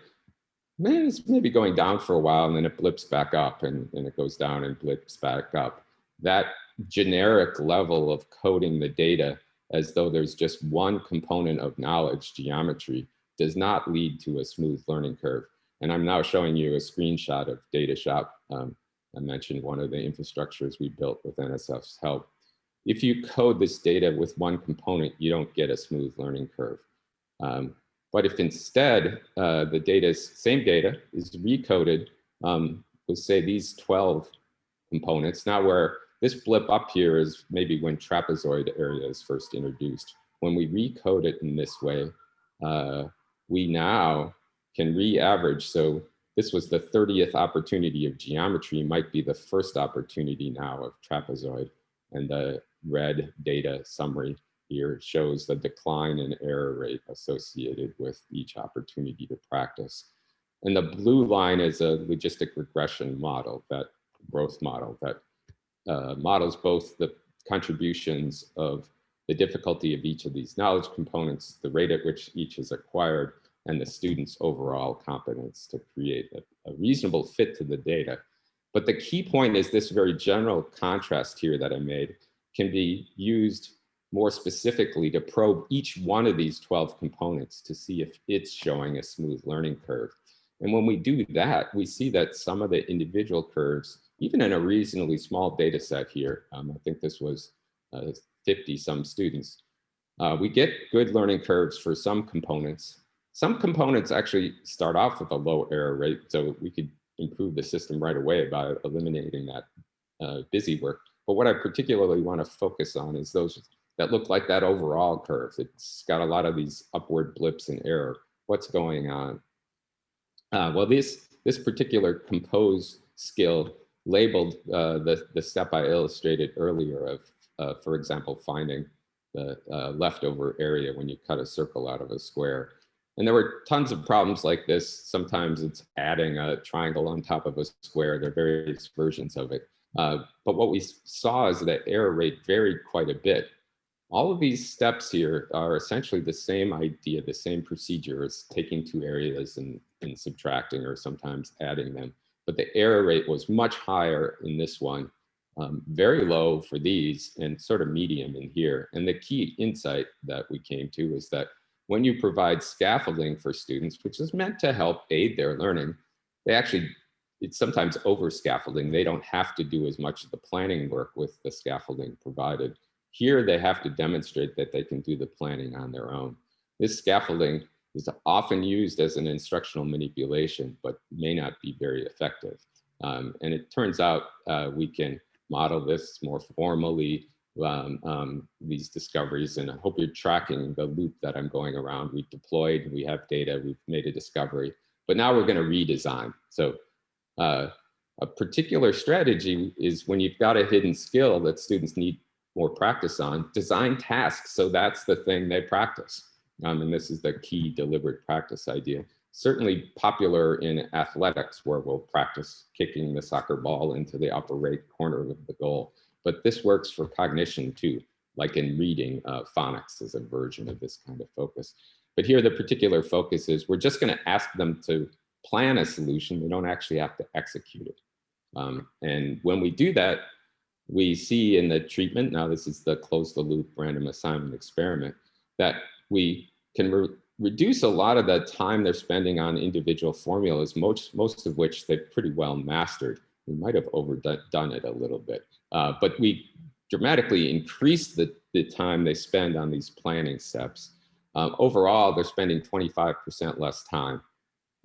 is maybe going down for a while and then it blips back up and, and it goes down and blips back up. That generic level of coding the data as though there's just one component of knowledge, geometry, does not lead to a smooth learning curve. And I'm now showing you a screenshot of DataShop. Um, I mentioned one of the infrastructures we built with NSF's help. If you code this data with one component, you don't get a smooth learning curve. Um, but if instead uh, the data, is same data is recoded um, with say these 12 components, now where this blip up here is maybe when trapezoid area is first introduced. When we recode it in this way, uh, we now can re-average. So this was the 30th opportunity of geometry might be the first opportunity now of trapezoid. And the red data summary here shows the decline in error rate associated with each opportunity to practice. And the blue line is a logistic regression model, that growth model that uh, models both the contributions of the difficulty of each of these knowledge components, the rate at which each is acquired, and the student's overall competence to create a, a reasonable fit to the data. But the key point is this very general contrast here that I made can be used more specifically to probe each one of these 12 components to see if it's showing a smooth learning curve. And when we do that, we see that some of the individual curves even in a reasonably small data set here, um, I think this was uh, 50 some students, uh, we get good learning curves for some components. Some components actually start off with a low error rate, so we could improve the system right away by eliminating that uh, busy work. But what I particularly want to focus on is those that look like that overall curve. It's got a lot of these upward blips in error. What's going on? Uh, well, this, this particular compose skill labeled uh, the, the step I illustrated earlier of, uh, for example, finding the uh, leftover area when you cut a circle out of a square. And there were tons of problems like this. Sometimes it's adding a triangle on top of a square. There are various versions of it. Uh, but what we saw is that error rate varied quite a bit. All of these steps here are essentially the same idea, the same procedure as taking two areas and, and subtracting or sometimes adding them but the error rate was much higher in this one, um, very low for these and sort of medium in here. And the key insight that we came to is that when you provide scaffolding for students, which is meant to help aid their learning, they actually, it's sometimes over scaffolding. They don't have to do as much of the planning work with the scaffolding provided. Here, they have to demonstrate that they can do the planning on their own. This scaffolding is often used as an instructional manipulation, but may not be very effective. Um, and it turns out uh, we can model this more formally, um, um, these discoveries, and I hope you're tracking the loop that I'm going around. We've deployed, we have data, we've made a discovery, but now we're gonna redesign. So uh, a particular strategy is when you've got a hidden skill that students need more practice on, design tasks so that's the thing they practice um, and this is the key deliberate practice idea. Certainly popular in athletics where we'll practice kicking the soccer ball into the upper right corner of the goal. But this works for cognition too, like in reading, uh, phonics is a version of this kind of focus. But here the particular focus is we're just going to ask them to plan a solution. They don't actually have to execute it. Um, and when we do that, we see in the treatment, now this is the close the loop random assignment experiment, that we can re reduce a lot of the time they're spending on individual formulas, most, most of which they've pretty well mastered. We might have overdone it a little bit, uh, but we dramatically increase the, the time they spend on these planning steps. Um, overall, they're spending 25% less time.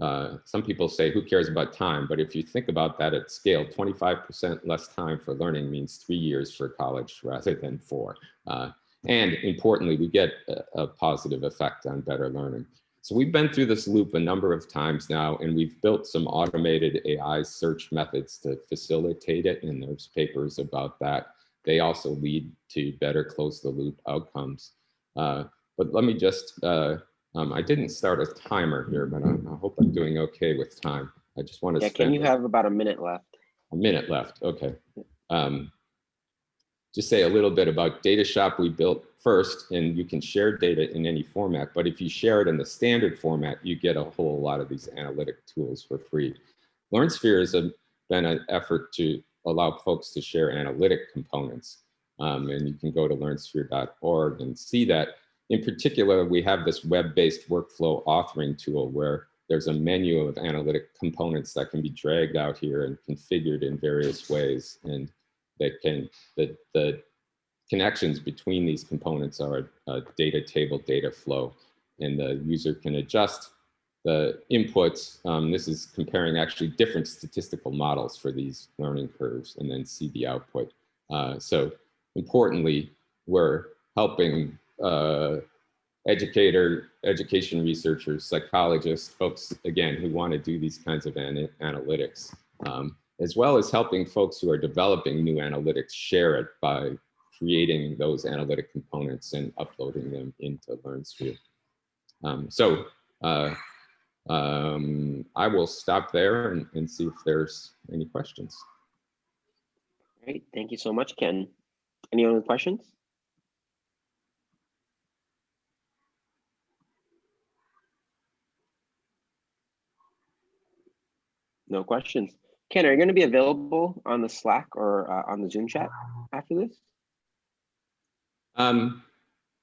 Uh, some people say, who cares about time? But if you think about that at scale, 25% less time for learning means three years for college rather <laughs> than four. Uh, and importantly, we get a, a, positive effect on better learning. So we've been through this loop a number of times now, and we've built some automated AI search methods to facilitate it, and there's papers about that. They also lead to better close the loop outcomes. Uh, but let me just, uh, um, I didn't start a timer here, but I, I, hope I'm doing okay with time. I just want to Yeah, can you have about a minute left? A minute left, okay. Um, just say a little bit about DataShop we built first, and you can share data in any format, but if you share it in the standard format, you get a whole lot of these analytic tools for free. LearnSphere has been an effort to allow folks to share analytic components. Um, and you can go to learnsphere.org and see that. In particular, we have this web-based workflow authoring tool where there's a menu of analytic components that can be dragged out here and configured in various ways. And that can, the, the connections between these components are data table, data flow, and the user can adjust the inputs. Um, this is comparing actually different statistical models for these learning curves and then see the output. Uh, so importantly, we're helping uh, educator, education researchers, psychologists, folks, again, who want to do these kinds of an analytics. Um, as well as helping folks who are developing new analytics share it by creating those analytic components and uploading them into LearnSphere. Um, so uh, um, I will stop there and, and, see if there's any questions. Great, thank you so much, Ken. Any other questions? No questions. Ken, are you going to be available on the Slack or uh, on the Zoom chat after this? Um,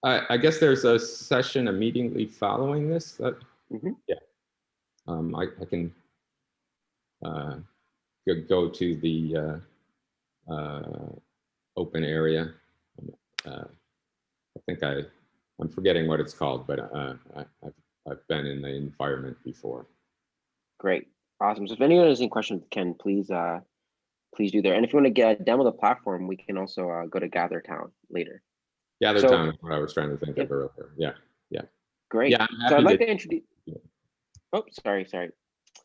I, I, guess there's a session immediately following this. That, mm -hmm. Yeah, um, I, I, can uh, go, to the uh, uh, open area. Uh, I think I, I'm forgetting what it's called, but uh, I, I've, I've been in the environment before. Great. Awesome. So if anyone has any questions, Ken, please uh, please do there. And if you want to get a demo of the platform, we can also uh, go to GatherTown later. GatherTown so, is what I was trying to think of earlier. Yeah, yeah. Great. Yeah, so I'd like to, to introduce. Yeah. Oh, sorry, sorry.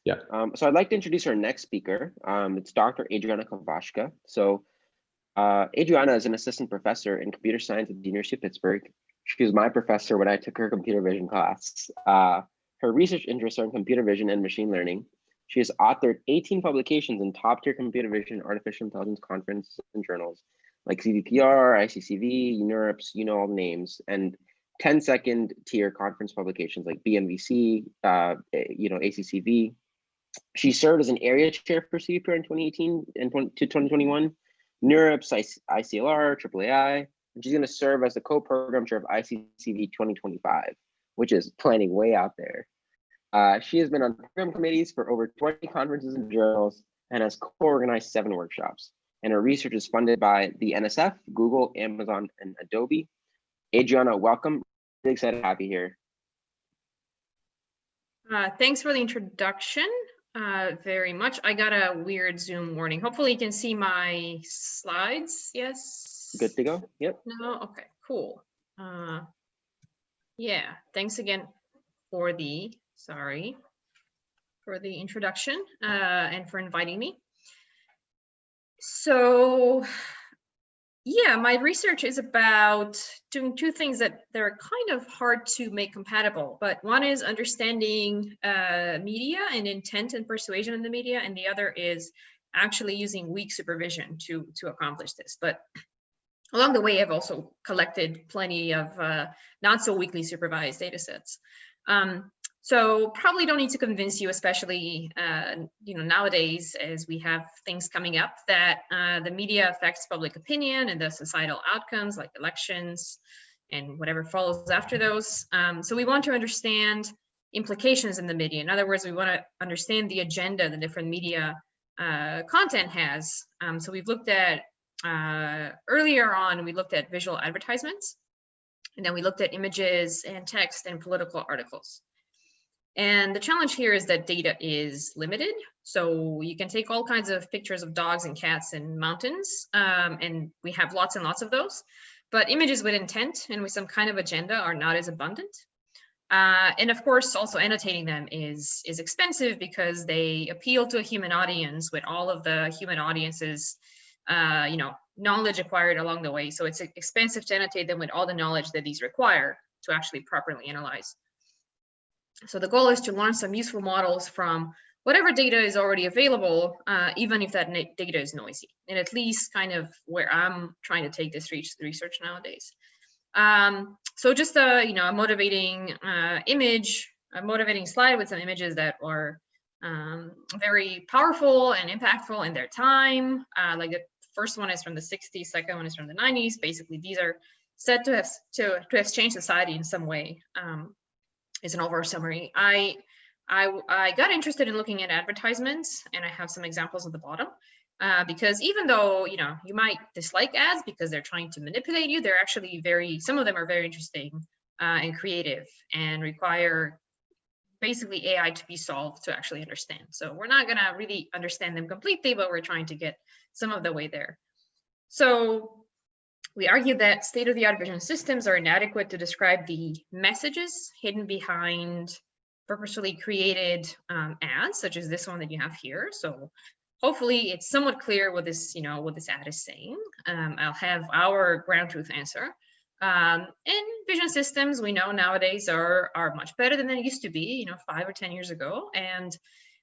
Yeah. Um, so I'd like to introduce our next speaker. Um, it's Dr. Adriana Kovashka. So uh, Adriana is an assistant professor in computer science at the University of Pittsburgh. She was my professor when I took her computer vision class. Uh, her research interests are in computer vision and machine learning. She has authored 18 publications in top tier computer vision artificial intelligence conferences and journals like CVPR, ICCV, NeurIPS, you know all the names, and 10 second tier conference publications like BMVC, uh, you know, ACCV. She served as an area chair for CVPR in 2018 and 20, to 2021, NeurIPS, ICLR, AAAI, and she's going to serve as the co-program chair of ICCV 2025, which is planning way out there. Uh, she has been on program committees for over 20 conferences and journals and has co-organized seven workshops. And her research is funded by the NSF, Google, Amazon, and Adobe. Adriana, welcome. Really excited to have you here. Uh, thanks for the introduction uh, very much. I got a weird Zoom warning. Hopefully you can see my slides. Yes. Good to go. Yep. No. Okay. Cool. Uh, yeah. Thanks again for the sorry for the introduction uh, and for inviting me. So yeah, my research is about doing two things that they're kind of hard to make compatible, but one is understanding uh, media and intent and persuasion in the media, and the other is actually using weak supervision to, to accomplish this. But along the way, I've also collected plenty of uh, not so weakly supervised data sets. Um, so probably don't need to convince you, especially uh, you know nowadays as we have things coming up that uh, the media affects public opinion and the societal outcomes like elections and whatever follows after those. Um, so we want to understand implications in the media. In other words, we want to understand the agenda the different media uh, content has. Um, so we've looked at uh, earlier on, we looked at visual advertisements, and then we looked at images and text and political articles. And the challenge here is that data is limited. So you can take all kinds of pictures of dogs and cats and mountains, um, and we have lots and lots of those. But images with intent and with some kind of agenda are not as abundant. Uh, and of course, also annotating them is, is expensive because they appeal to a human audience with all of the human audiences, uh, you know, knowledge acquired along the way. So it's expensive to annotate them with all the knowledge that these require to actually properly analyze. So the goal is to learn some useful models from whatever data is already available, uh, even if that data is noisy, and at least kind of where I'm trying to take this research nowadays. Um, so just a, you know, a motivating uh, image, a motivating slide with some images that are um, very powerful and impactful in their time. Uh, like the first one is from the 60s, second one is from the 90s. Basically, these are said to have to, to have changed society in some way. Um, is an overall summary. I, I, I got interested in looking at advertisements and I have some examples at the bottom. Uh, because even though you know you might dislike ads because they're trying to manipulate you, they're actually very some of them are very interesting uh, and creative and require basically AI to be solved to actually understand. So we're not gonna really understand them completely, but we're trying to get some of the way there. So we argue that state-of-the-art vision systems are inadequate to describe the messages hidden behind purposefully created um, ads, such as this one that you have here. So hopefully it's somewhat clear what this, you know, what this ad is saying. Um, I'll have our ground truth answer. Um, and vision systems we know nowadays are, are much better than they used to be, you know, five or 10 years ago. And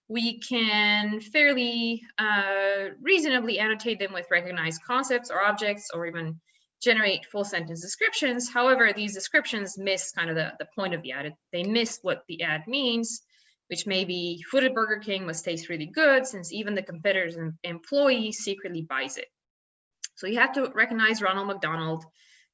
we can fairly uh, reasonably annotate them with recognized concepts or objects or even generate full sentence descriptions. However, these descriptions miss kind of the, the point of the ad. They miss what the ad means, which may be food at Burger King must taste really good since even the competitor's employee secretly buys it. So you have to recognize Ronald McDonald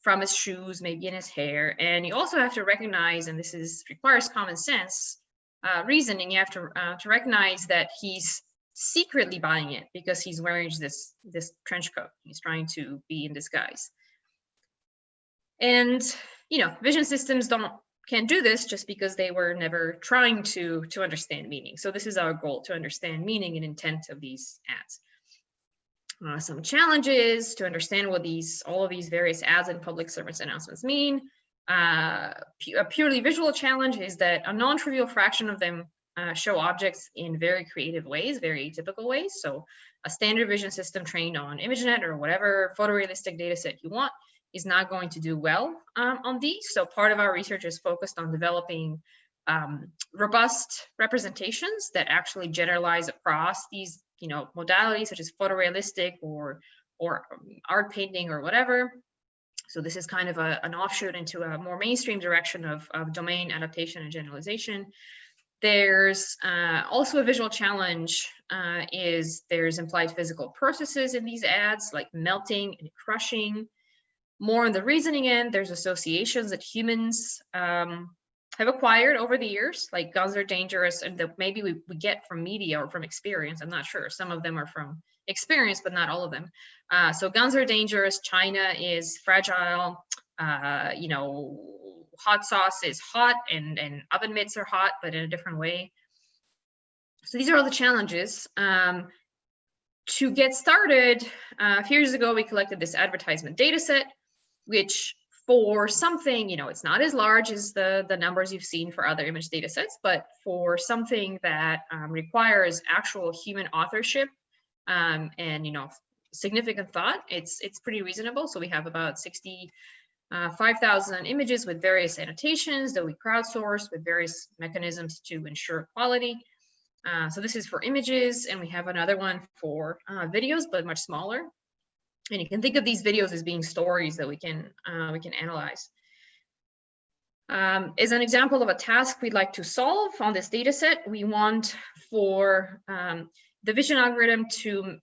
from his shoes, maybe in his hair. And you also have to recognize, and this is requires common sense uh, reasoning, you have to, uh, to recognize that he's secretly buying it because he's wearing this, this trench coat. He's trying to be in disguise. And, you know, vision systems don't can't do this just because they were never trying to to understand meaning. So this is our goal to understand meaning and intent of these ads. Uh, some challenges to understand what these all of these various ads and public service announcements mean. Uh, a purely visual challenge is that a non-trivial fraction of them uh, show objects in very creative ways, very atypical ways. So a standard vision system trained on ImageNet or whatever photorealistic data set you want is not going to do well um, on these. So part of our research is focused on developing um, robust representations that actually generalize across these, you know, modalities such as photorealistic or or um, art painting or whatever. So this is kind of a, an offshoot into a more mainstream direction of, of domain adaptation and generalization. There's uh, also a visual challenge uh, is there's implied physical processes in these ads like melting and crushing, more on the reasoning end, there's associations that humans um, have acquired over the years, like guns are dangerous, and that maybe we, we get from media or from experience. I'm not sure. Some of them are from experience, but not all of them. Uh, so guns are dangerous. China is fragile. Uh, you know, hot sauce is hot, and and oven mitts are hot, but in a different way. So these are all the challenges. Um, to get started, uh, a few years ago, we collected this advertisement data set which for something, you know, it's not as large as the, the numbers you've seen for other image data sets, but for something that um, requires actual human authorship um, and, you know, significant thought, it's, it's pretty reasonable. So we have about 60, uh, images with various annotations that we crowdsource with various mechanisms to ensure quality. Uh, so this is for images, and we have another one for uh, videos, but much smaller. And you can think of these videos as being stories that we can uh, we can analyze. Um, as an example of a task we'd like to solve on this data set, we want for um, the vision algorithm to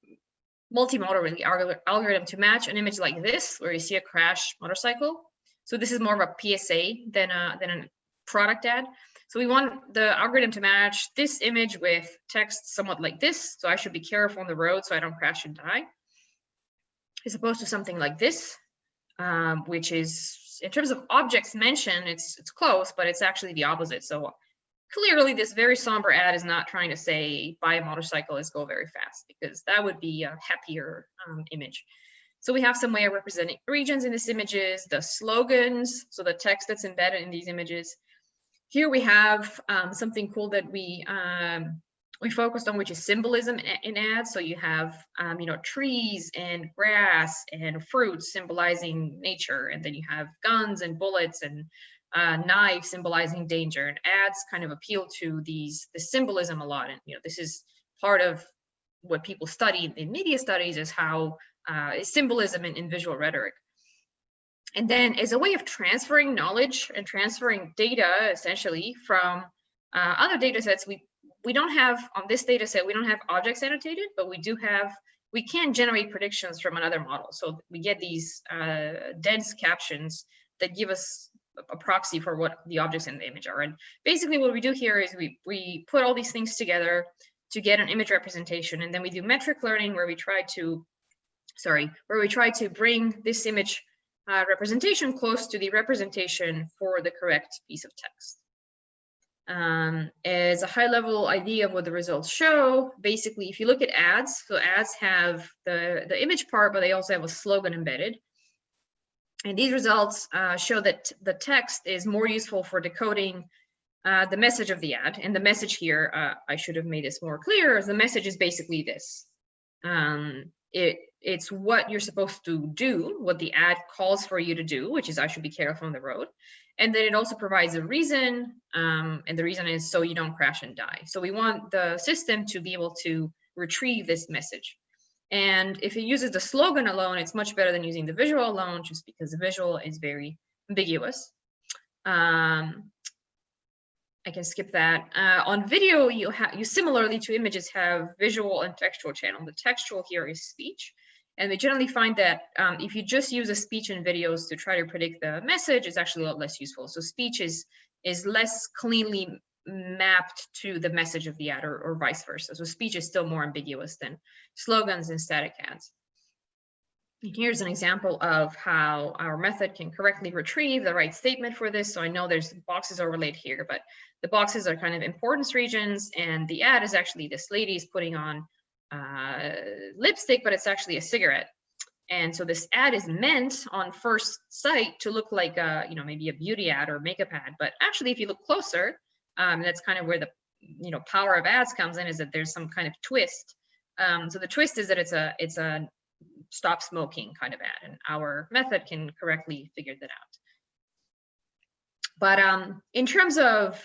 multimodal alg- algorithm to match an image like this, where you see a crash motorcycle. So this is more of a PSA than a, than a product ad. So we want the algorithm to match this image with text somewhat like this. So I should be careful on the road so I don't crash and die. As opposed to something like this, um, which is in terms of objects mentioned, it's it's close, but it's actually the opposite. So clearly this very somber ad is not trying to say buy a motorcycle is go very fast because that would be a happier um, image. So we have some way of representing regions in these images, the slogans, so the text that's embedded in these images. Here we have um, something cool that we um, we focused on, which is symbolism in ads. So you have, um, you know, trees and grass and fruits symbolizing nature, and then you have guns and bullets and uh, knives symbolizing danger. And ads kind of appeal to these the symbolism a lot. And you know, this is part of what people study in media studies is how uh, is symbolism in, in visual rhetoric. And then as a way of transferring knowledge and transferring data essentially from uh, other data sets, we we don't have on this data set, we don't have objects annotated, but we do have, we can generate predictions from another model. So we get these uh, dense captions that give us a proxy for what the objects in the image are. And basically what we do here is we, we put all these things together to get an image representation. And then we do metric learning where we try to, sorry, where we try to bring this image uh, representation close to the representation for the correct piece of text um, as a high level idea of what the results show. Basically, if you look at ads, so ads have the, the image part, but they also have a slogan embedded. And these results uh, show that the text is more useful for decoding uh, the message of the ad. And the message here, uh, I should have made this more clear, the message is basically this. Um, it, it's what you're supposed to do, what the ad calls for you to do, which is I should be careful on the road. And then it also provides a reason, um, and the reason is so you don't crash and die. So we want the system to be able to retrieve this message. And if it uses the slogan alone, it's much better than using the visual alone, just because the visual is very ambiguous. Um, I can skip that. Uh, on video, you have you similarly to images have visual and textual channel. The textual here is speech. And we generally find that um, if you just use a speech and videos to try to predict the message, it's actually a lot less useful. So speech is, is less cleanly mapped to the message of the ad or, or vice versa. So speech is still more ambiguous than slogans and static ads. Here's an example of how our method can correctly retrieve the right statement for this. So I know there's boxes overlaid here, but the boxes are kind of importance regions and the ad is actually this lady's putting on uh, lipstick, but it's actually a cigarette. And so this ad is meant on first sight to look like a, you know, maybe a beauty ad or makeup ad. But actually, if you look closer, um, that's kind of where the, you know, power of ads comes in is that there's some kind of twist. Um, so the twist is that it's a, it's a stop smoking kind of ad and our method can correctly figure that out. But um, in terms of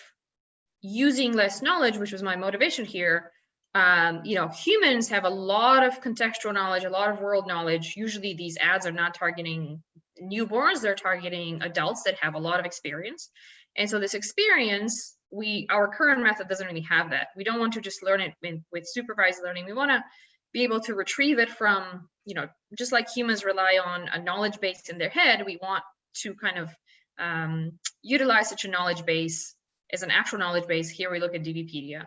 using less knowledge, which was my motivation here, um, you know, humans have a lot of contextual knowledge, a lot of world knowledge. Usually these ads are not targeting newborns, they're targeting adults that have a lot of experience. And so this experience, we our current method doesn't really have that. We don't want to just learn it in, with supervised learning. We want to be able to retrieve it from, you know, just like humans rely on a knowledge base in their head, we want to kind of um, utilize such a knowledge base as an actual knowledge base. Here we look at DBpedia.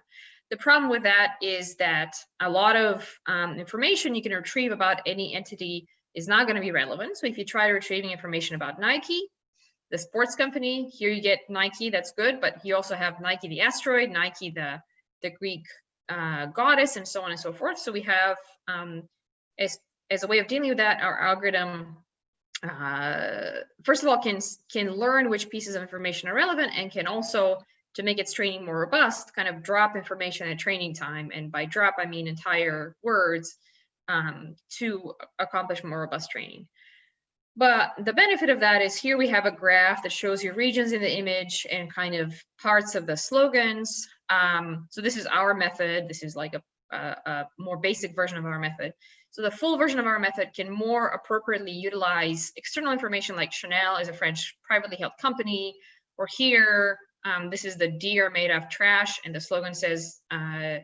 The problem with that is that a lot of um, information you can retrieve about any entity is not going to be relevant. So if you try retrieving information about Nike, the sports company, here you get Nike, that's good, but you also have Nike the asteroid, Nike the, the Greek uh, goddess, and so on and so forth. So we have, um, as, as a way of dealing with that, our algorithm, uh, first of all, can, can learn which pieces of information are relevant and can also to make its training more robust, kind of drop information at training time. And by drop, I mean entire words um, to accomplish more robust training. But the benefit of that is here we have a graph that shows you regions in the image and kind of parts of the slogans. Um, so this is our method. This is like a uh, a more basic version of our method. So the full version of our method can more appropriately utilize external information like Chanel is a French privately held company, or here, um, this is the deer made of trash, and the slogan says, uh,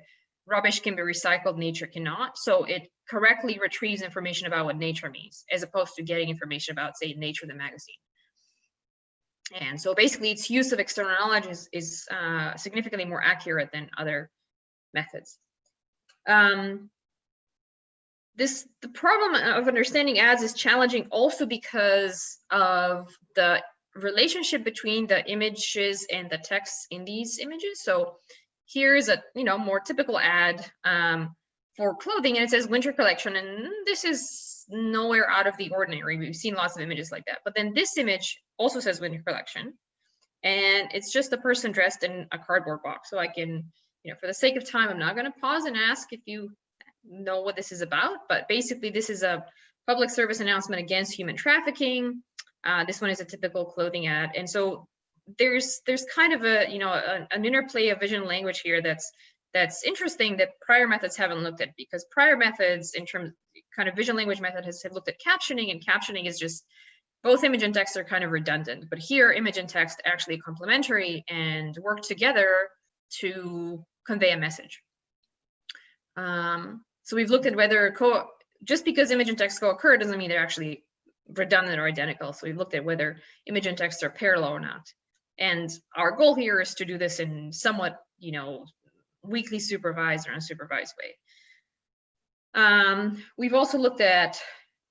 rubbish can be recycled, nature cannot. So it correctly retrieves information about what nature means, as opposed to getting information about, say, Nature the magazine. And so basically its use of external knowledge is, is uh, significantly more accurate than other methods. Um, this the problem of understanding ads is challenging also because of the relationship between the images and the text in these images. So here's a you know more typical ad um, for clothing and it says winter collection and this is nowhere out of the ordinary. We've seen lots of images like that. But then this image also says winter collection and it's just a person dressed in a cardboard box. So I can, you know, for the sake of time, I'm not going to pause and ask if you know what this is about, but basically this is a public service announcement against human trafficking. Uh, this one is a typical clothing ad. And so there's there's kind of a, you know, a, an interplay of vision language here that's that's interesting that prior methods haven't looked at because prior methods in terms kind of vision language method has have looked at captioning and captioning is just both image and text are kind of redundant, but here image and text actually complementary and work together to convey a message. Um, so we've looked at whether co just because image and text co-occur doesn't mean they're actually redundant or identical. So we've looked at whether image and text are parallel or not. And our goal here is to do this in somewhat, you know, weakly supervised or unsupervised way. Um, we've also looked at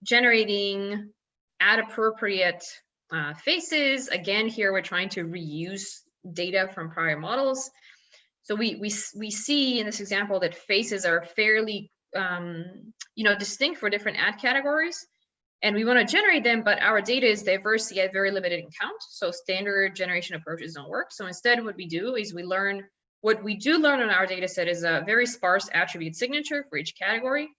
generating ad appropriate uh, faces. Again, here we're trying to reuse data from prior models. So we, we, we see in this example that faces are fairly, um, you know, distinct for different ad categories. And we want to generate them, but our data is diverse yet very limited in count. So standard generation approaches don't work. So instead what we do is we learn, what we do learn on our data set is a very sparse attribute signature for each category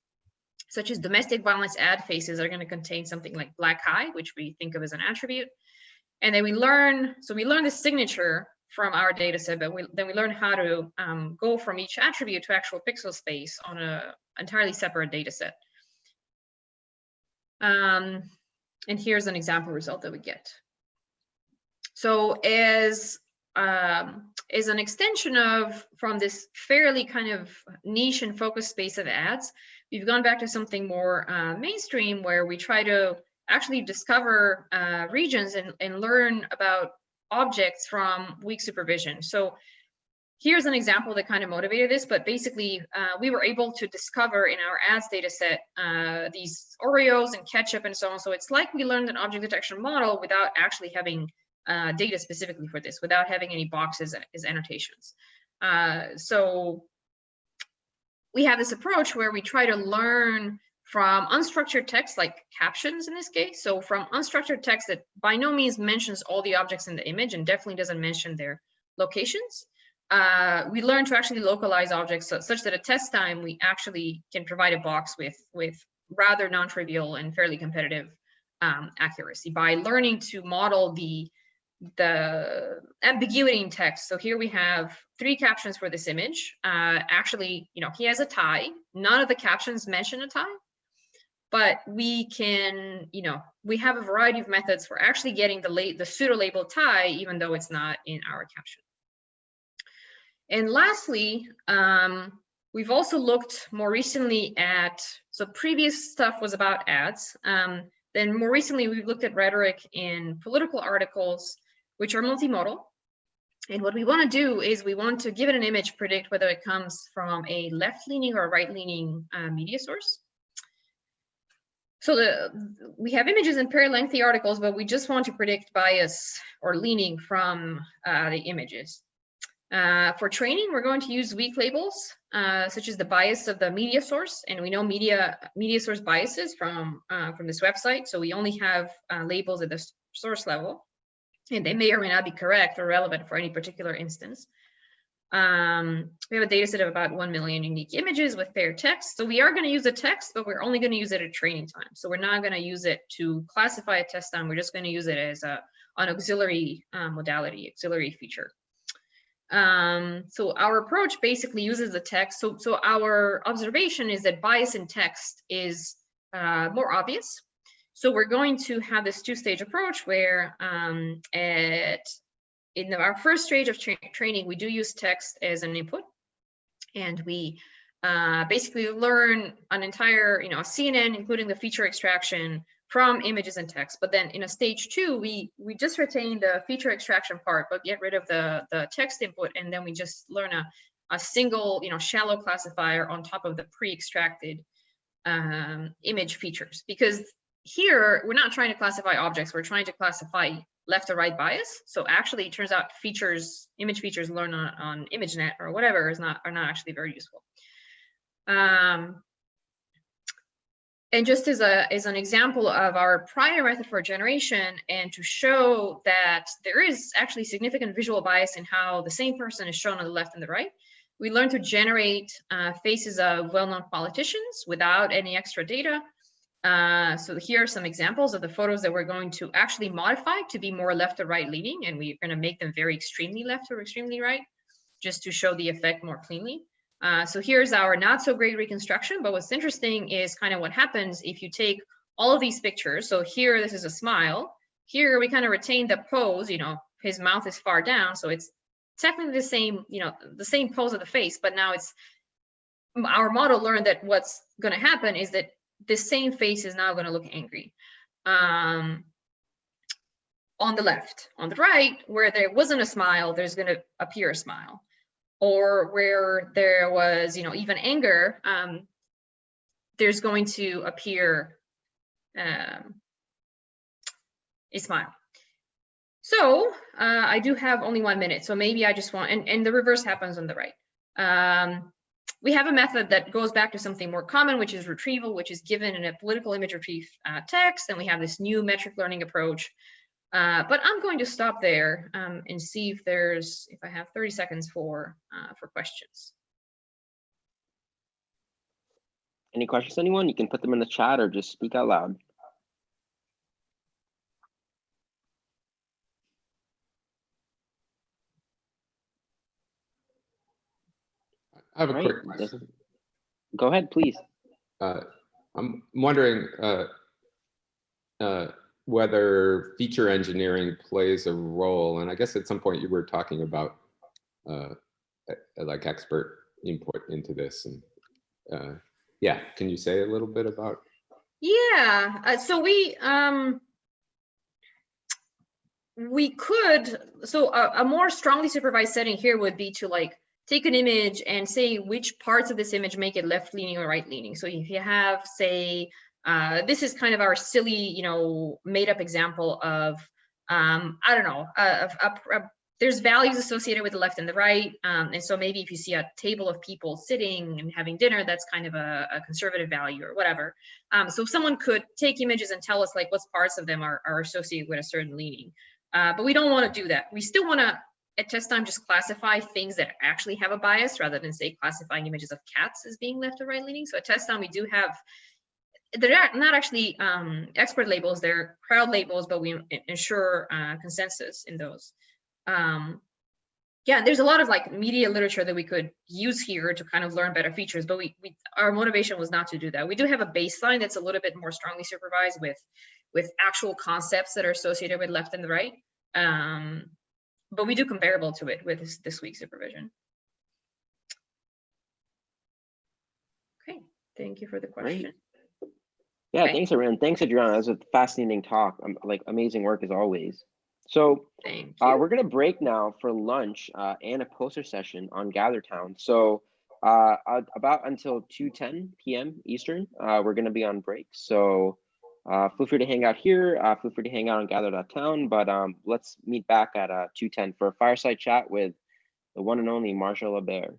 such as domestic violence ad faces are going to contain something like black eye, which we think of as an attribute. And then we learn, so we learn the signature from our data set, but we, then we learn how to um, go from each attribute to actual pixel space on a entirely separate data set. Um, and here's an example result that we get. So as um, is an extension of from this fairly kind of niche and focused space of ads, we've gone back to something more uh, mainstream where we try to actually discover uh, regions and, and learn about objects from weak supervision. So here's an example that kind of motivated this, but basically uh, we were able to discover in our ads data set uh, these Oreos and ketchup and so on. So it's like we learned an object detection model without actually having uh, data specifically for this, without having any boxes as annotations. Uh, so we have this approach where we try to learn from unstructured text like captions in this case. So from unstructured text that by no means mentions all the objects in the image and definitely doesn't mention their locations. Uh, we learn to actually localize objects so, such that at test time, we actually can provide a box with, with rather non-trivial and fairly competitive um, accuracy by learning to model the the ambiguity in text. So here we have three captions for this image. Uh, actually, you know, he has a tie. None of the captions mention a tie, but we can, you know, we have a variety of methods for actually getting the, late the pseudo label tie, even though it's not in our caption. And lastly, um, we've also looked more recently at, so previous stuff was about ads. Um, then more recently, we've looked at rhetoric in political articles which are multimodal. And what we want to do is we want to give it an image, predict whether it comes from a left-leaning or right-leaning uh, media source. So the, we have images in very lengthy articles, but we just want to predict bias or leaning from uh, the images. Uh, for training, we're going to use weak labels, uh, such as the bias of the media source. And we know media media source biases from, uh, from this website. So we only have uh, labels at the source level and they may or may not be correct or relevant for any particular instance. Um, we have a data set of about 1 million unique images with paired text. So we are going to use the text, but we're only going to use it at training time. So we're not going to use it to classify a test time. We're just going to use it as a, an auxiliary um, modality, auxiliary feature. Um, so our approach basically uses the text. So, so our observation is that bias in text is uh, more obvious. So we're going to have this two-stage approach where um, at in our first stage of tra training, we do use text as an input, and we uh, basically learn an entire, you know, CNN, including the feature extraction from images and text. But then in a stage two, we we just retain the feature extraction part, but get rid of the the text input, and then we just learn a a single, you know, shallow classifier on top of the pre-extracted um, image features. Because here we're not trying to classify objects; we're trying to classify left to right bias. So actually, it turns out features, image features learned on, on ImageNet or whatever is not are not actually very useful. Um, and just as a as an example of our prior method for generation, and to show that there is actually significant visual bias in how the same person is shown on the left and the right, we learned to generate uh, faces of well-known politicians without any extra data. Uh, so here are some examples of the photos that we're going to actually modify to be more left or right leaning, and we're going to make them very extremely left or extremely right, just to show the effect more cleanly. Uh, so here's our not so great reconstruction, but what's interesting is kind of what happens if you take all of these pictures. So here, this is a smile. Here, we kind of retain the pose, you know, his mouth is far down. So it's technically the same, you know, the same pose of the face, but now it's, our model learned that what's going to happen is that the same face is now going to look angry. Um, on the left, on the right, where there wasn't a smile, there's going to appear a smile or where there was, you know, even anger, um, there's going to appear um, a smile. So uh, I do have only one minute, so maybe I just want, and, and the reverse happens on the right. Um, we have a method that goes back to something more common, which is retrieval, which is given in a political image retrieve uh, text. And we have this new metric learning approach uh, but I'm going to stop there um, and see if there's, if I have 30 seconds for, uh, for questions. Any questions, anyone? You can put them in the chat or just speak out loud. I have a All quick question. Go ahead, please. Uh, I'm wondering uh, uh, whether feature engineering plays a role. And I guess at some point you were talking about uh, like expert input into this. And uh, yeah, can you say a little bit about? Yeah, uh, so we, um, we could, so a, a more strongly supervised setting here would be to like take an image and say which parts of this image make it left leaning or right leaning. So if you have, say, uh, this is kind of our silly, you know, made up example of, um, I don't know, of, a, a, there's values associated with the left and the right. Um, and so maybe if you see a table of people sitting and having dinner, that's kind of a, a conservative value or whatever. Um, so someone could take images and tell us like what parts of them are, are associated with a certain leaning. Uh, but we don't want to do that. We still want to at test time just classify things that actually have a bias rather than say classifying images of cats as being left or right leaning. So at test time we do have, they're not actually um, expert labels, they're crowd labels, but we ensure uh, consensus in those. Um, yeah, there's a lot of like media literature that we could use here to kind of learn better features, but we, we our motivation was not to do that. We do have a baseline that's a little bit more strongly supervised with with actual concepts that are associated with left and the right. Um, but we do comparable to it with this, this week's supervision. Okay, thank you for the question. Yeah, Okay. thanks, Aran. Thanks, Adriana. That was a fascinating talk. Um, like amazing work as always. So uh, we're gonna break now for lunch uh, and a poster session on GatherTown. So uh, uh, about until 2:10 p.m. Eastern, uh, we're gonna be on break. So uh, feel free to hang out here. Uh, feel free to hang out on Gather.town. But um, let's meet back at uh, 2:10 for a fireside chat with the one and only Marshall LeBear.